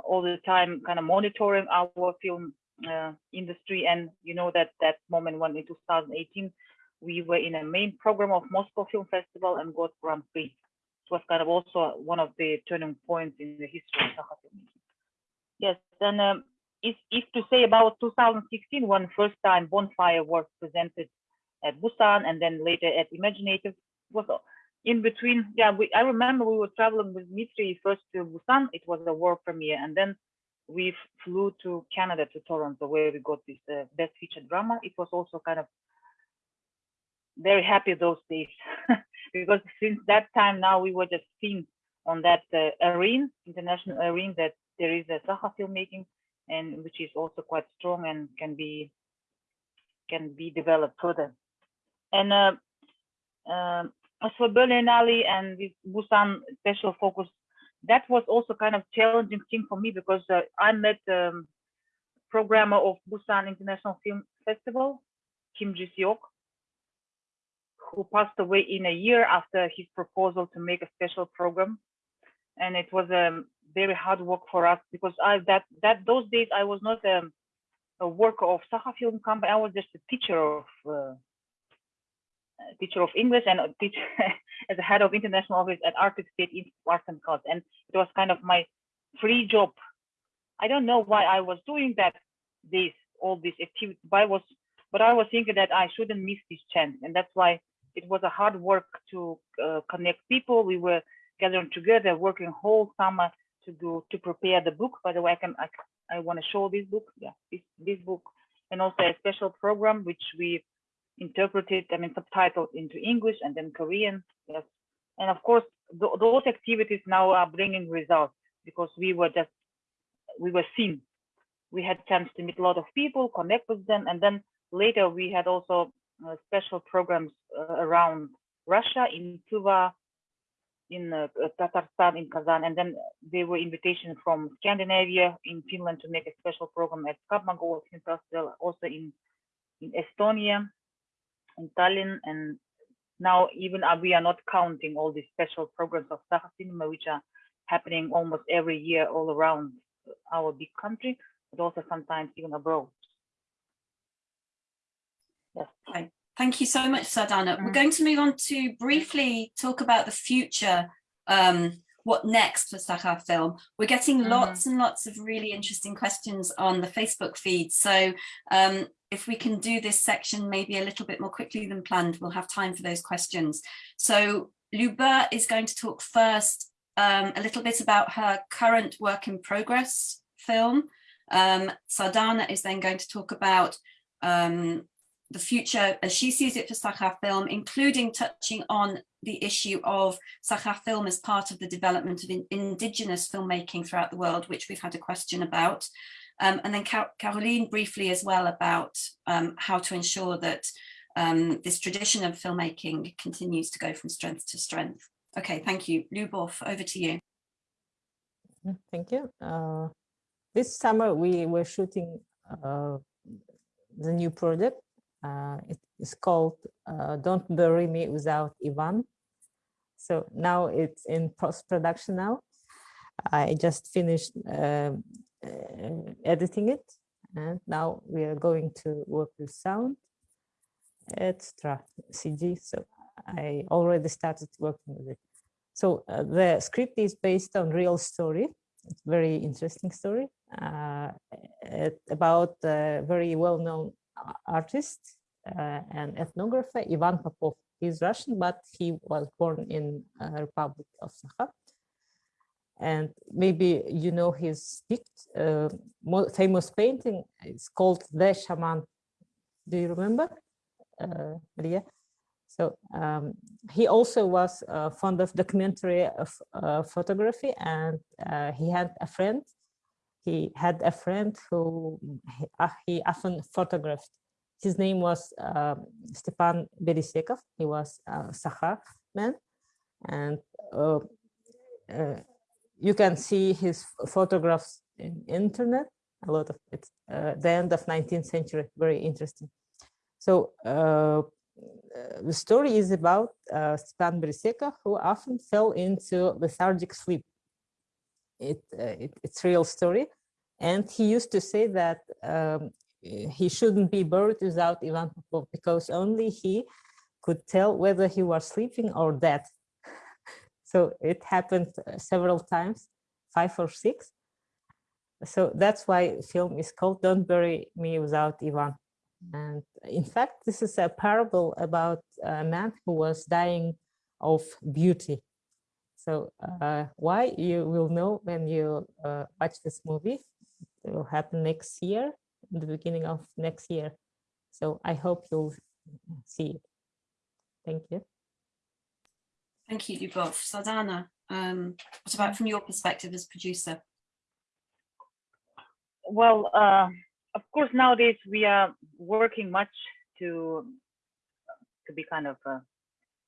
all the time kind of monitoring our film uh, industry. And you know that that moment when in 2018, we were in a main program of Moscow Film Festival and got Grand Prix. It was kind of also one of the turning points in the history of Sakha filmmaking. Yes, and um, if, if to say about 2016, when first time Bonfire was presented at Busan and then later at imagineNATIVE, was in between. Yeah, we, I remember we were traveling with Dmitry first to Busan. It was a world premiere, and then we flew to Canada to Toronto, where we got this uh, best feature drama. It was also kind of very happy those days because since that time now we were just seen on that uh, arena, international arena, that there is a Sakha filmmaking and which is also quite strong and can be can be developed further. And uh, uh, as for Berlinale and this Busan special focus, that was also kind of challenging thing for me because uh, I met um, programmer of Busan International Film Festival, Kim Ji-seok, who passed away in a year after his proposal to make a special program. And it was a um, very hard work for us because I that that those days I was not a, um, a worker of Sakha Film Company. I was just a teacher of uh, teacher of English and a teacher as a head of international office at Arctic State in Arts and And it was kind of my free job. I don't know why I was doing that this all this activity, but I was but I was thinking that I shouldn't miss this chance, and that's why it was a hard work to uh, connect people. We were gathering together, working whole summer to do to prepare the book. By the way, I can I, I want to show this book. Yeah, this this book, and also a special program which we interpreted, I mean, subtitled into English and then Korean. Yes, and of course th those activities now are bringing results because we were just we were seen. We had chance to meet a lot of people, connect with them, and then later we had also uh, special programs uh, around Russia in Tuva, in uh, Tatarstan, in Kazan, and then there were invitations from Scandinavia, in Finland, to make a special program at Kapmago also in, in Estonia, in Tallinn, and now even uh, we are not counting all these special programs of Sakha Cinema, which are happening almost every year all around our big country, but also sometimes even abroad. Yes. Right. Thank you so much, Sardana. Mm. We're going to move on to briefly talk about the future, um, what next for Sakha Film. We're getting mm. lots and lots of really interesting questions on the Facebook feed. So um, if we can do this section maybe a little bit more quickly than planned, we'll have time for those questions. So Luba is going to talk first um, a little bit about her current work in progress film. Um, Sardana is then going to talk about um, the future as she sees it for Sakha film, including touching on the issue of Sakha film as part of the development of in, indigenous filmmaking throughout the world, which we've had a question about. Um, and then Caroline briefly as well about um, how to ensure that um, this tradition of filmmaking continues to go from strength to strength. Okay, thank you. Lyubov, over to you. Mm, thank you. Uh, this summer we were shooting uh, the new project uh, it is called uh, Don't Bury Me Without Ivan. So now it's in post-production now. I just finished uh, editing it and now we are going to work with sound, etc. CG. So I already started working with it. So uh, the script is based on real story. It's very interesting story uh, about a very well-known artist uh, and ethnographer Ivan Popov. He's Russian, but he was born in uh, Republic of Sakha. And maybe you know his uh, famous painting. It's called The Shaman. Do you remember, uh, Maria? So um, he also was uh, fond of documentary of uh, photography and uh, he had a friend. He had a friend who he, uh, often photographed. His name was um, Stepan Berisekov. He was a Sakha man. And uh, you can see his photographs in internet, a lot of it, the end of 19th century, very interesting. So uh, the story is about uh, Stepan who often fell into lethargic sleep. It, uh, it, it's real story. And he used to say that um, he shouldn't be buried without Ivan Popov because only he could tell whether he was sleeping or dead. So it happened uh, several times, five or six. So that's why film is called Don't Bury Me Without Ivan. And in fact, this is a parable about a man who was dying of beauty. So uh, why you will know when you uh, watch this movie. It will happen next year, in the beginning of next year. So I hope you'll see it. Thank you. Thank you, Lyubov. Sardana, um, what about from your perspective as producer? Well, uh, of course, nowadays we are working much to to be kind of uh,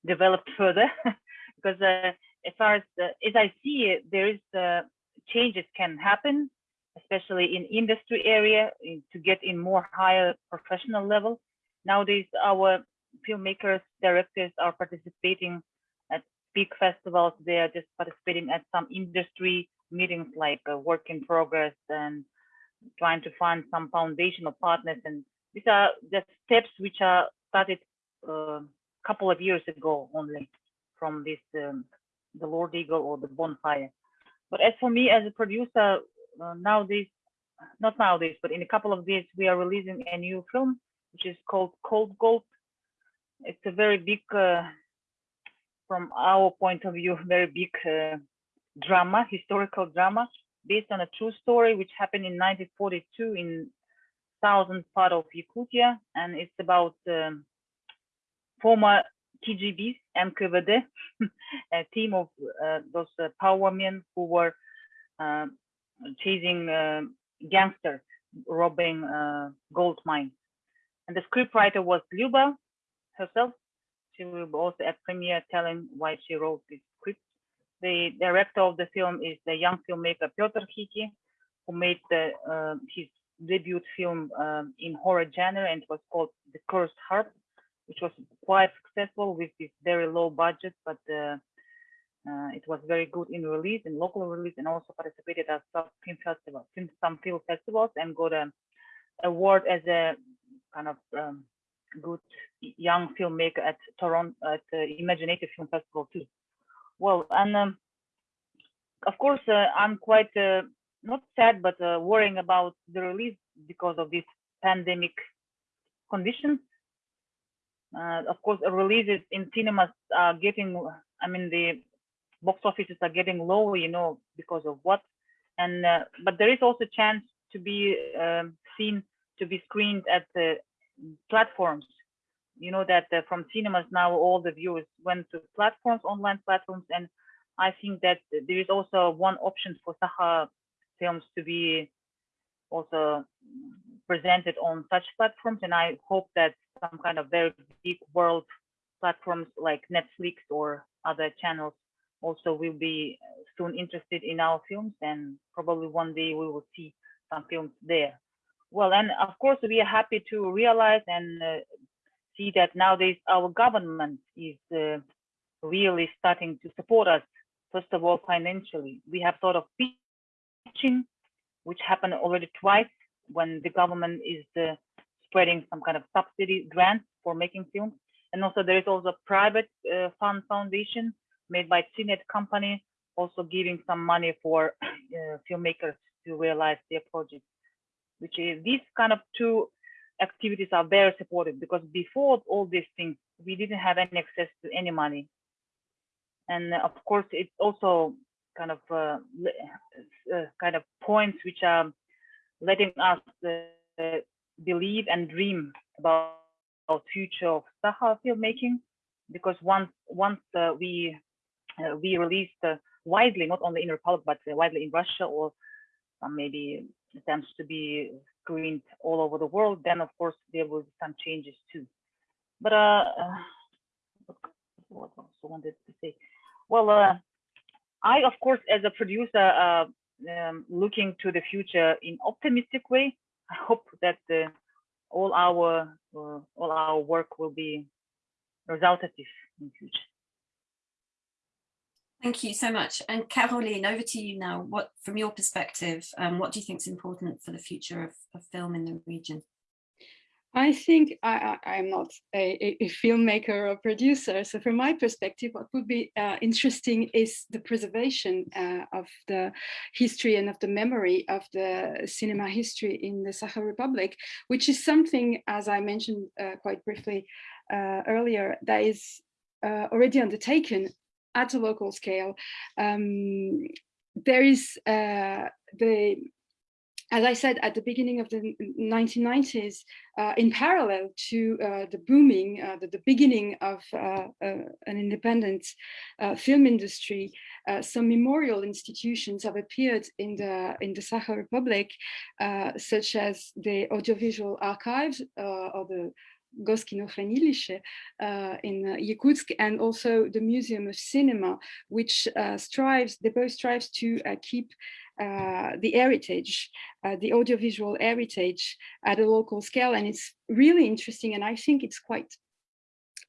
developed further because uh, as far as as I see it, there is uh, changes can happen, especially in industry area in, to get in more higher professional level. Nowadays, our filmmakers, directors are participating at big festivals. They are just participating at some industry meetings like uh, Work in Progress and trying to find some foundational partners. And these are the steps which are started a uh, couple of years ago only from this, um, the Lord Eagle or the Bonfire. But as for me as a producer, uh, nowadays, not nowadays, but in a couple of days, we are releasing a new film, which is called Cold Gold. It's a very big, uh, from our point of view, very big uh, drama, historical drama based on a true story which happened in 1942 in southern part of Yakutia, and it's about um, former KGBs, NKVD, a team of uh, those uh, power men who were uh, chasing um, gangsters, robbing uh, gold mines. And the scriptwriter was Luba herself. She will also at premiere telling why she wrote this script. The director of the film is the young filmmaker Piotr Hiki, who made the, uh, his debut film um, in horror genre and was called The Cursed Heart, which was quite successful with this very low budget, but uh, uh, it was very good in release, in local release, and also participated at some film festivals, some film festivals, and got an award as a kind of um, good young filmmaker at Toronto at the imagineNATIVE Film Festival too. Well, and um, of course, uh, I'm quite uh, not sad, but uh, worrying about the release because of this pandemic conditions. Uh, of course, releases in cinemas are getting, I mean, the box offices are getting low, you know, because of what. And uh, but there is also chance to be um, seen to be screened at the platforms you know that uh, from cinemas now all the viewers went to platforms, online platforms, and I think that there is also one option for Sakha films to be also presented on such platforms, and I hope that some kind of very big world platforms like Netflix or other channels also will be soon interested in our films, and probably one day we will see some films there. Well, and of course, we are happy to realize and uh, see that nowadays our government is uh, really starting to support us, first of all, financially. We have sort of pitching, which happened already twice when the government is uh, spreading some kind of subsidy grants for making films. And also there is also a private uh, fund foundation made by CNET company, also giving some money for uh, filmmakers to realize their projects, which is these kind of two activities are very supportive because before all these things, we didn't have any access to any money. And of course, it's also kind of uh, uh, kind of points which are letting us uh, believe and dream about our future of Sakha filmmaking because once once uh, we uh, we released uh, widely not only in Republic but widely in Russia or maybe attempts to be screened all over the world then of course there will be some changes too. But uh what else I wanted to say? Well uh I of course as a producer uh um, looking to the future in optimistic way. I hope that uh, all our uh, all our work will be resultative in future. Thank you so much. And Caroline, over to you now. What, from your perspective, um, what do you think is important for the future of, of film in the region? I think I, am not a, a, filmmaker or producer. So from my perspective, what would be uh, interesting is the preservation uh, of the history and of the memory of the cinema history in the Sakha Republic, which is something, as I mentioned uh, quite briefly uh, earlier, that is uh, already undertaken at a local scale. Um, there is uh, the as I said at the beginning of the 1990s, uh, in parallel to uh, the booming, uh, the, the, beginning of uh, uh, an independent uh, film industry, some memorial institutions have appeared in the in the Sakha Republic, such as the Audiovisual Archives or the Goskino uh, in Yakutsk and also the Museum of Cinema, which uh, strives, they both strives to uh, keep uh, the heritage, the audiovisual heritage at a local scale. And it's really interesting. And I think it's quite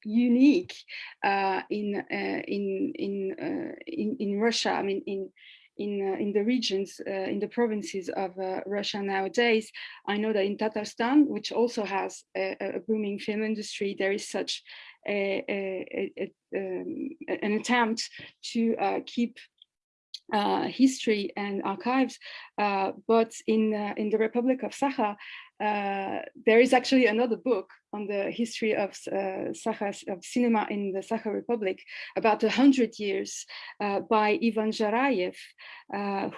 unique uh, in, uh, in, in, uh, in, in, Russia. I mean, in, in, in the regions, in the provinces of Russia nowadays. I know that in Tatarstan, which also has a, a booming film industry, there is such a, a, um, an attempt to uh, keep uh, history and archives, uh, but in uh, in the Republic of Sakha, uh, there is actually another book on the history of uh, of cinema in the Sakha Republic about a hundred years uh, by Ivan Zharayev,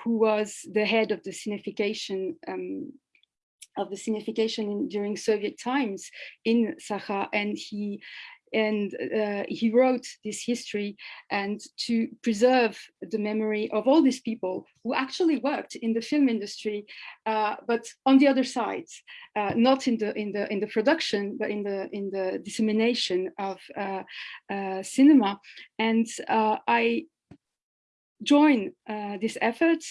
who was the head of the cinefication um, of the cinefication in, during Soviet times in Sakha, and he and uh, he wrote this history and to preserve the memory of all these people who actually worked in the film industry, uh, but on the other side, uh, not in the in the in the production, but in the in the dissemination of uh, uh, cinema. And uh, I join this effort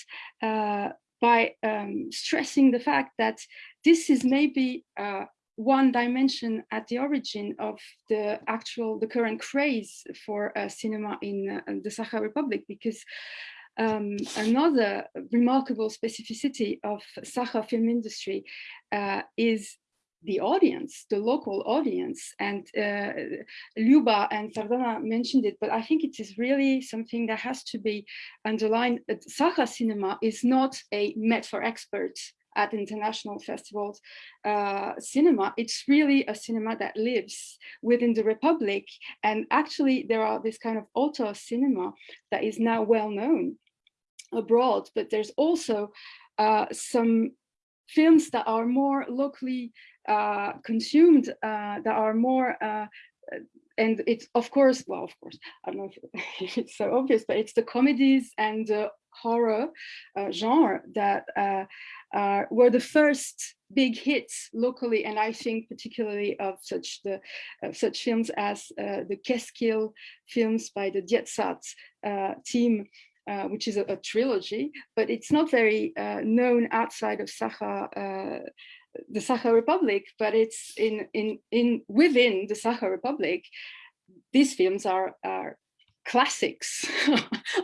by um, stressing the fact that this is maybe one dimension at the origin of the actual, the current craze for uh, cinema in uh, the Sakha Republic, because um, another remarkable specificity of Sakha film industry uh, is the audience, the local audience. And uh, Luba and Sardana mentioned it, but I think it is really something that has to be underlined. Sakha cinema is not a met for experts at international festivals uh, cinema, it's really a cinema that lives within the Republic. And actually there are this kind of auteur cinema that is now well known abroad, but there's also uh, some films that are more locally uh, consumed, uh, that are more uh, and it's of course well of course i don't know if it's so obvious but it's the comedies and the horror uh, genre that uh, uh, were the first big hits locally, and I think particularly of such the such films as uh, the Keskill films by the Dietsat uh, team, uh, which is a, a, trilogy, but it's not very known outside of Sakha the Sakha Republic, but it's in in in within the Sakha Republic. These films are are classics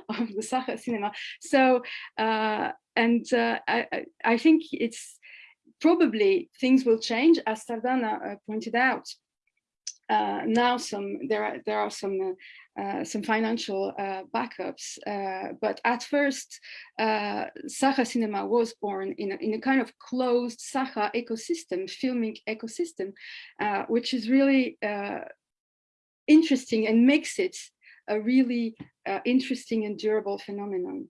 of the Sakha cinema. So, uh, and uh, I, I think it's probably things will change, as Sardana uh, pointed out. uh, now some there are there are some uh, some financial uh, backups. Uh, but at first, uh, Sakha Cinema was born in a, in a kind of closed Sakha ecosystem, filming ecosystem, uh, which is really interesting and makes it a really interesting and durable phenomenon.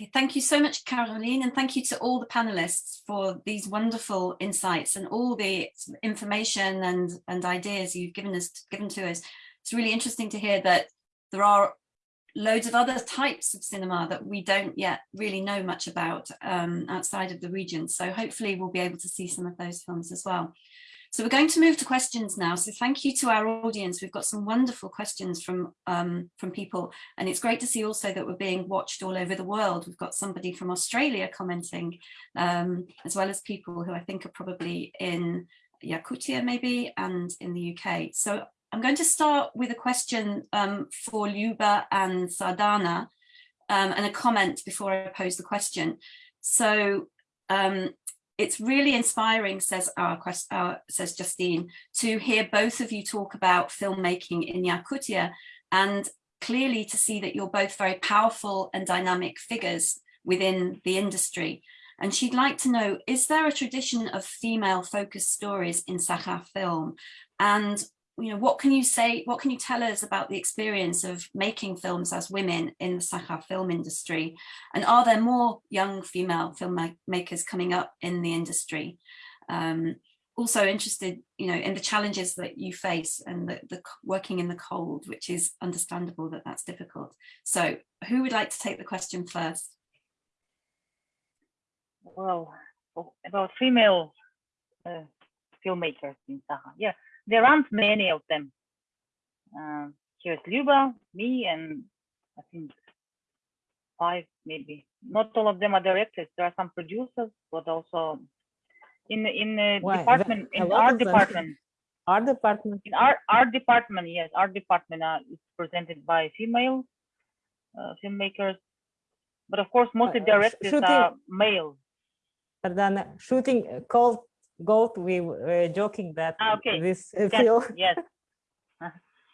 Okay, thank you so much, Caroline, and thank you to all the panelists for these wonderful insights and all the information and, and ideas you've given us given to us. It's really interesting to hear that there are loads of other types of cinema that we don't yet really know much about um, outside of the region. So hopefully we'll be able to see some of those films as well. So we're going to move to questions now. So thank you to our audience. We've got some wonderful questions from, um, from people. And it's great to see also that we're being watched all over the world. We've got somebody from Australia commenting, um, as well as people who I think are probably in Yakutia maybe and in the UK. So I'm going to start with a question um, for Luba and Sardana um, and a comment before I pose the question. So um, it's really inspiring, says our, our, says Justine, to hear both of you talk about filmmaking in Yakutia and clearly to see that you're both very powerful and dynamic figures within the industry. And she'd like to know, is there a tradition of female focused stories in Sakha film? And you know, what can you say, what can you tell us about the experience of making films as women in the Sakha film industry? And are there more young female filmmakers coming up in the industry? Um, also interested, you know, in the challenges that you face and the, the working in the cold, which is understandable that that's difficult. So who would like to take the question first? Well, about female uh, filmmakers in Sakha, yeah there aren't many of them. Uh, here's Luba, me, and I think five maybe. Not all of them are directors. There are some producers, but also in in the Why? department, in art department. Art department. In art art department, yes, art department uh, is presented by female uh, filmmakers, but of course, most of the uh, directors shooting, are male. Pardon, shooting uh, called goat, we were joking that ah, okay. this yes, film, yes.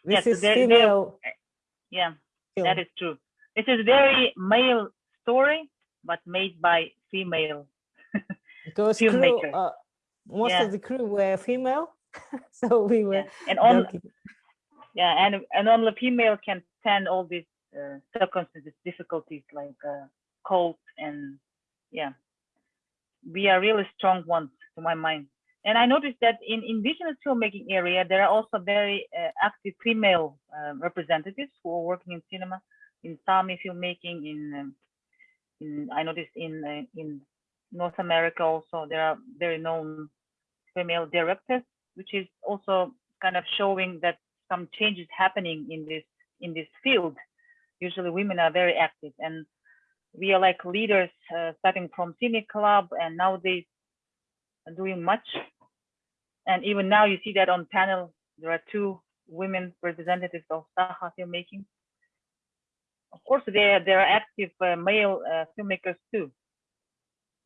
this yes, is they're, female. They're, yeah, film. that is true. This is very male story, but made by female because crew, uh, most yeah. of the crew were female, so we were yeah. and on, yeah, and and only female can stand all these uh, circumstances, difficulties like uh, cold and yeah, we are really strong ones to my mind. And I noticed that in indigenous filmmaking area, there are also very uh, active female uh, representatives who are working in cinema, in Sami filmmaking, in, um, in I noticed in uh, in North America also there are very known female directors, which is also kind of showing that some changes happening in this in this field. Usually women are very active and we are like leaders uh, starting from Cine Club and nowadays doing much. And even now you see that on panel, there are two women representatives of Sakha filmmaking. Of course, there, there are active uh, male uh, filmmakers too,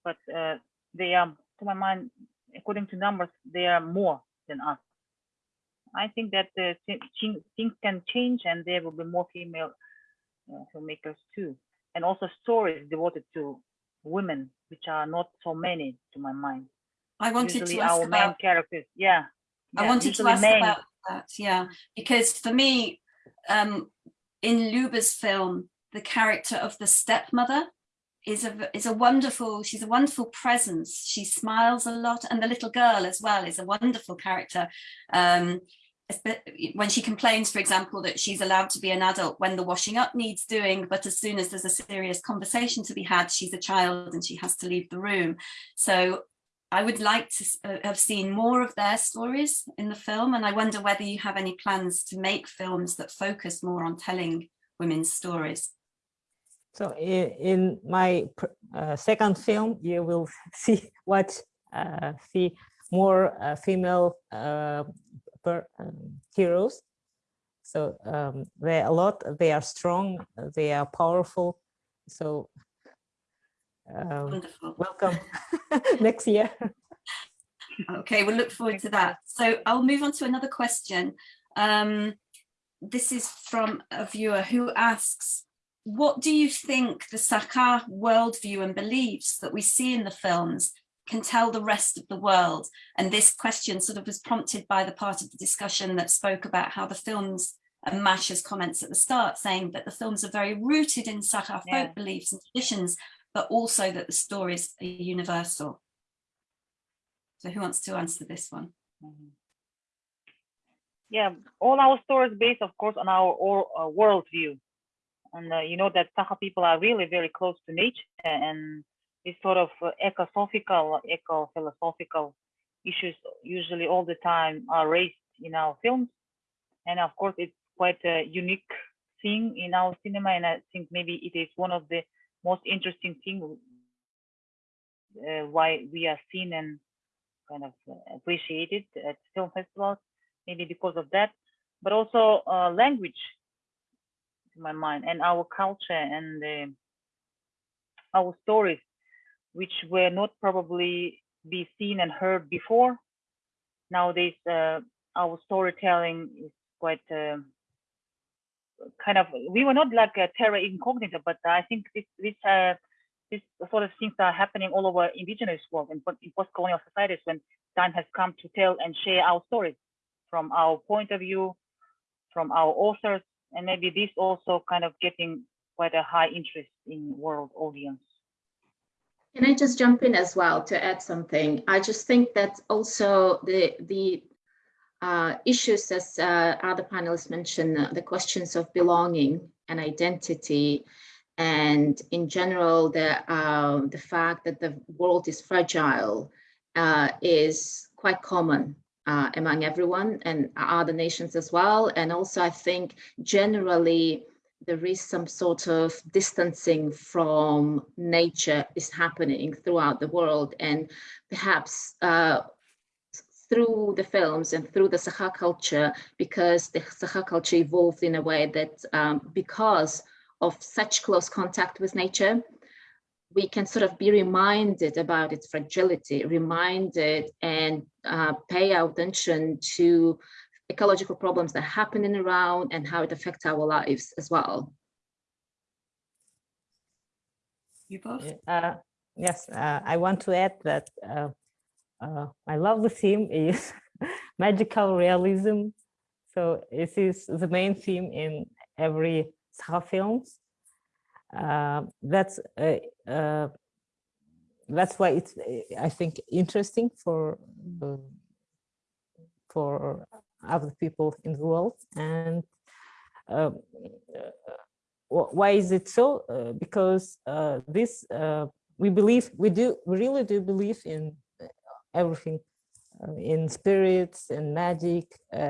but uh, they are, to my mind, according to numbers, they are more than us. I think that uh, things can change and there will be more female uh, filmmakers too. And also stories devoted to women, which are not so many to my mind. I wanted usually to ask our about, main characters. Yeah. yeah I wanted to ask main. about that. Yeah, because for me, um, in Luba's film, the character of the stepmother is a is a wonderful. She's a wonderful presence. She smiles a lot, and the little girl as well is a wonderful character. Um, when she complains, for example, that she's allowed to be an adult when the washing up needs doing, but as soon as there's a serious conversation to be had, she's a child and she has to leave the room. So I would like to uh, have seen more of their stories in the film and I wonder whether you have any plans to make films that focus more on telling women's stories. So in, my uh, second film, you will see what uh, see more uh, female uh, per, um, heroes. So um, they are a lot, they are strong, they are powerful. So um, welcome next year. Okay, we'll look forward to that. So I'll move on to another question. Um, this is from a viewer who asks, what do you think the Sakha worldview and beliefs that we see in the films can tell the rest of the world? And this question sort of was prompted by the part of the discussion that spoke about how the films and Masha's comments at the start saying that the films are very rooted in Sakha Yeah. folk beliefs and traditions, but also that the stories are universal. So who wants to answer this one? Yeah, all our stories based, of course, on our uh, worldview. And uh, you know that Sakha people are really very close to nature and this sort of uh, eco-philosophical, eco-philosophical issues usually all the time are raised in our films. And of course, it's quite a unique thing in our cinema. And I think maybe it is one of the most interesting thing uh, why we are seen and kind of uh, appreciated at film festivals, maybe because of that, but also uh, language, to my mind, and our culture and uh, our stories, which were not probably be seen and heard before. Nowadays, uh, our storytelling is quite uh, kind of. We were not like a terra incognita, but I think this this uh, this sort of things are happening all over indigenous world and in post-colonial societies when time has come to tell and share our stories from our point of view, from our authors, and maybe this also kind of getting quite a high interest in world audience. Can I just jump in as well to add something? I just think that also the the uh, issues, as uh, other panelists mentioned, the questions of belonging and identity, and in general, the uh, the fact that the world is fragile uh, is quite common among everyone and other nations as well. And also, I think generally there is some sort of distancing from nature is happening throughout the world and perhaps through the films and through the Sakha culture because the Sakha culture evolved in a way that um, because of such close contact with nature we can sort of be reminded about its fragility reminded and uh, pay attention to ecological problems that are happening around and how it affects our lives as well. You both? Uh, yes, uh, I want to add that uh, uh, my lovely theme is magical realism. So this is the main theme in every Sakha films. Uh, that's uh, that's why it's I think interesting for for other people in the world and uh, why is it so uh, because uh, this we believe we do we really do believe in everything in spirits and magic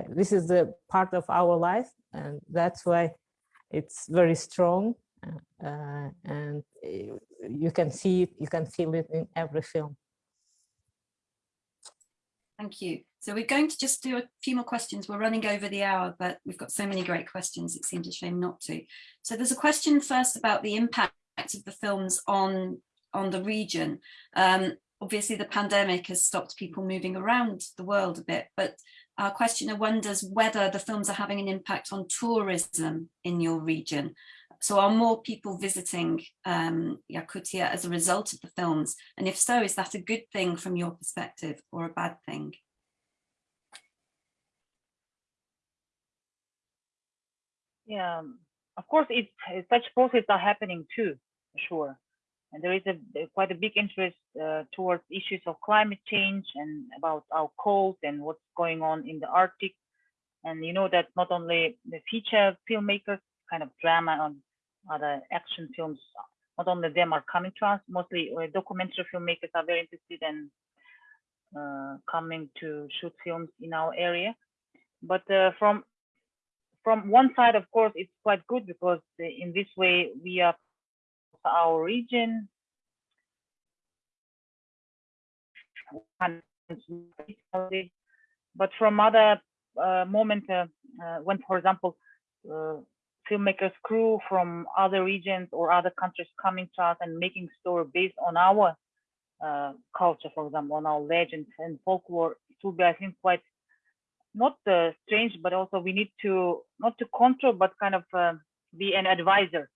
this is a part of our life and that's why it's very strong uh, and you can see it, you can feel it in every film. Thank you. So we're going to just do a few more questions. We're running over the hour, but we've got so many great questions, it seems a shame not to. So there's a question first about the impact of the films on, on the region. Um, obviously the pandemic has stopped people moving around the world a bit, but our questioner wonders whether the films are having an impact on tourism in your region. So are more people visiting um, Yakutia as a result of the films? And if so, is that a good thing from your perspective or a bad thing? Yeah, of course, such processes are happening too, for sure. And there is a, quite a big interest uh, towards issues of climate change and about our cold and what's going on in the Arctic. And you know that not only the feature filmmakers, kind of drama on other action films, not only them are coming to us, mostly uh, documentary filmmakers are very interested in uh, coming to shoot films in our area. But uh, from from one side, of course, it's quite good because in this way we are our region. But from other uh, moment uh, uh, when, for example, filmmakers crew from other regions or other countries coming to us and making story based on our uh, culture, for example, on our legends and folklore, it will be, I think, quite not uh, strange, but also we need to not to control, but kind of uh, be an advisor.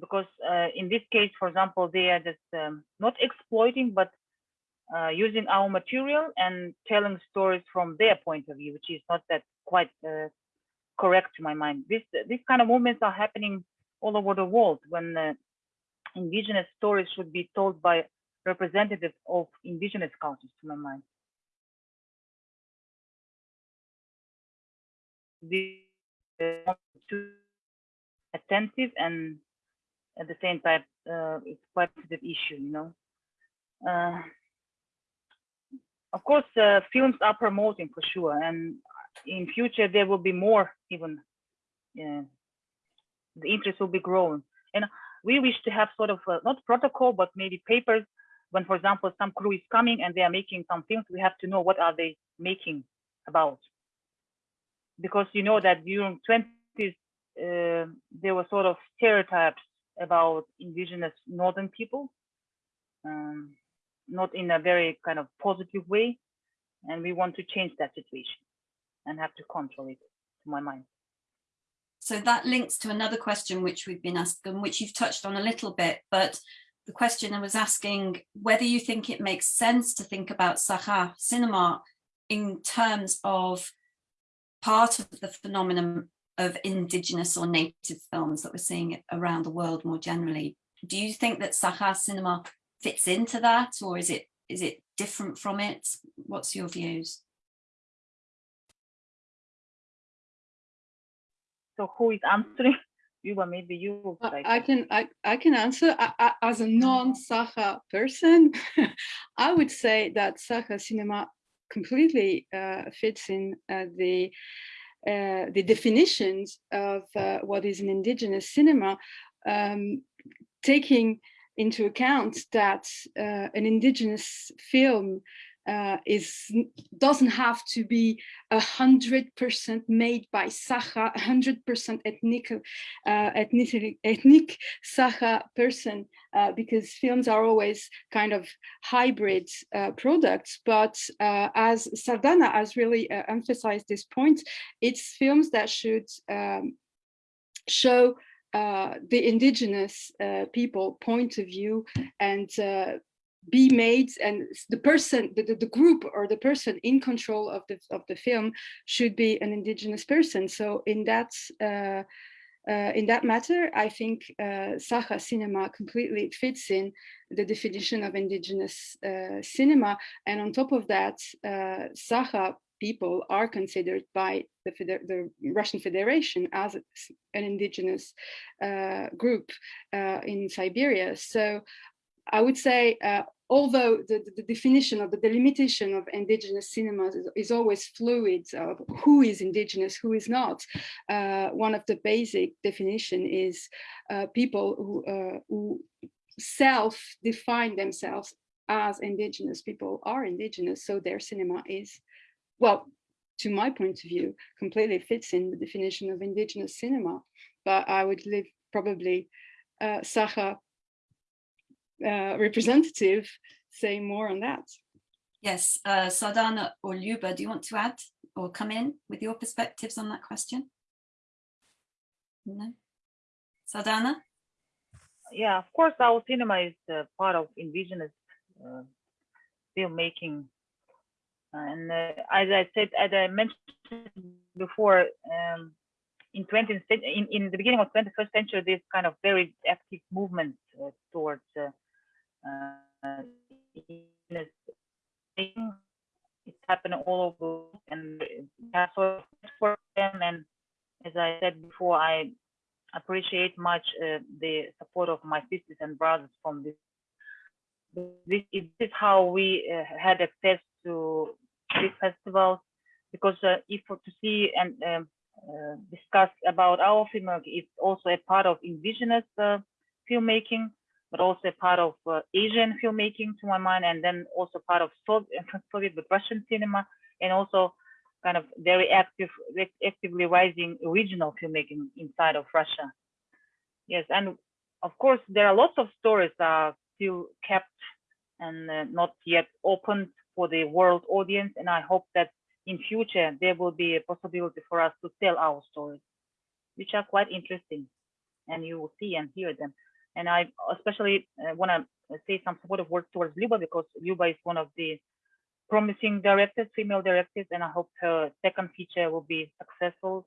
Because uh, in this case, for example, they are just um, not exploiting, but uh, using our material and telling stories from their point of view, which is not that quite uh, correct to my mind. This these kind of movements are happening all over the world when uh, indigenous stories should be told by representatives of indigenous cultures, to my mind. Be uh, attentive and at the same time, uh, it's quite sensitive issue, you know. Uh, of course, uh, films are promoting for sure, and in future there will be more even. Yeah, the interest will be growing, and we wish to have sort of uh, not protocol, but maybe papers. When, for example, some crew is coming and they are making some films, we have to know what are they making about, because you know that during 20s uh, there were sort of stereotypes about indigenous northern people. Um, not in a very kind of positive way. And we want to change that situation and have to control it, to my mind. So that links to another question which we've been asked and which you've touched on a little bit, but the questioner was asking whether you think it makes sense to think about Sakha cinema in terms of part of the phenomenon of indigenous or native films that we're seeing around the world more generally. Do you think that Sakha cinema fits into that or is it is it different from it? What's your views? So who is answering? You or maybe you. I can I, I can answer I, I, as a non-Sakha person. I would say that Sakha cinema completely uh, fits in uh, the uh, the definitions of uh, what is an indigenous cinema, um, taking into account that uh, an indigenous film uh, is doesn't have to be a hundred percent made by Sakha, a hundred percent ethnic, uh, ethnic, ethnic Sakha person, uh, because films are always kind of hybrid uh, products. But uh, as Sardana has really uh, emphasized this point, it's films that should um, show the indigenous people point of view and be made and the person the, the, group or the person in control of the of the film should be an indigenous person so in that uh, uh, in that matter, I think uh, Sakha cinema completely fits in the definition of indigenous uh, cinema. And on top of that, uh, Sakha people are considered by the, the Russian Federation as an indigenous uh, group in Siberia. So I would say, uh, although the, the, definition of the delimitation of indigenous cinemas is, is, always fluid of who is indigenous, who is not, uh, one of the basic definition is uh, people who, uh, who self-define themselves as indigenous people are indigenous, so their cinema is well, to my point of view, completely fits in the definition of indigenous cinema. But I would leave probably uh, uh, representative say more on that. Yes, uh, Sardana or Luba, do you want to add or come in with your perspectives on that question? No? Sardana? Yeah, of course, our cinema is uh, part of indigenous uh, filmmaking and uh, as I said, as I mentioned before, um, in 20 in, in the beginning of 21st century, this kind of very active movement uh, towards uh it's happening all over and that's for them. And as I said before, I appreciate much uh, the support of my sisters and brothers from this. This is how we uh, had access to this festival because uh, if to see and um, uh, discuss about our filmmaking, it's also a part of indigenous uh, filmmaking, but also part of uh, Asian filmmaking to my mind, and then also part of Soviet, but Russian cinema, and also kind of very active, actively rising regional filmmaking inside of Russia. Yes, and of course there are lots of stories that are still kept and uh, not yet opened for the world audience. And I hope that in future there will be a possibility for us to tell our stories, which are quite interesting, and you will see and hear them. And I especially uh, want to say some supportive words towards Luba because Luba is one of the promising directors, female directors, and I hope her second feature will be successful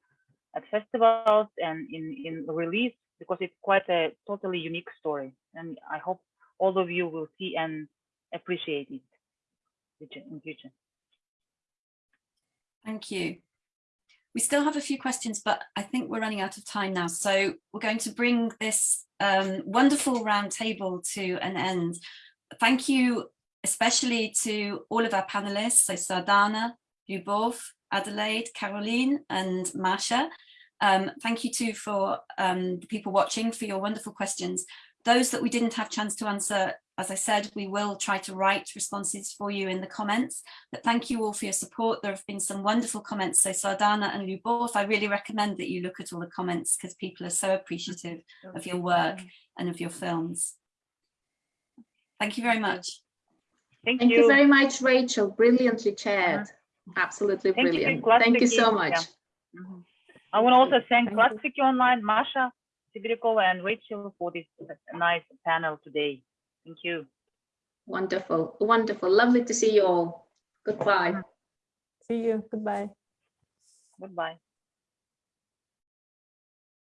at festivals and in, in release because it's quite a totally unique story. And I hope all of you will see and appreciate it in future. Thank you. We still have a few questions, but I think we're running out of time now. So we're going to bring this um, wonderful roundtable to an end. Thank you especially to all of our panelists, so Sardana, Lyubov, Adelaide, Caroline and Masha. Um, thank you too for um, the people watching for your wonderful questions. Those that we didn't have chance to answer, as I said, we will try to write responses for you in the comments. But thank you all for your support. There have been some wonderful comments. So Sardana and Lyubov, I really recommend that you look at all the comments because people are so appreciative of your work and of your films. Thank you very much. Thank, Thank you. you very much, Rachel. Brilliantly chaired. Absolutely Thank brilliant. Classic Thank you so much. yeah. Mhm. I want to also thank Thank you. Classic Online, Masha, Sibirikova, and Rachel for this nice panel today. Thank you. Wonderful, wonderful. Lovely to see you all. Goodbye. See you. Goodbye. Goodbye.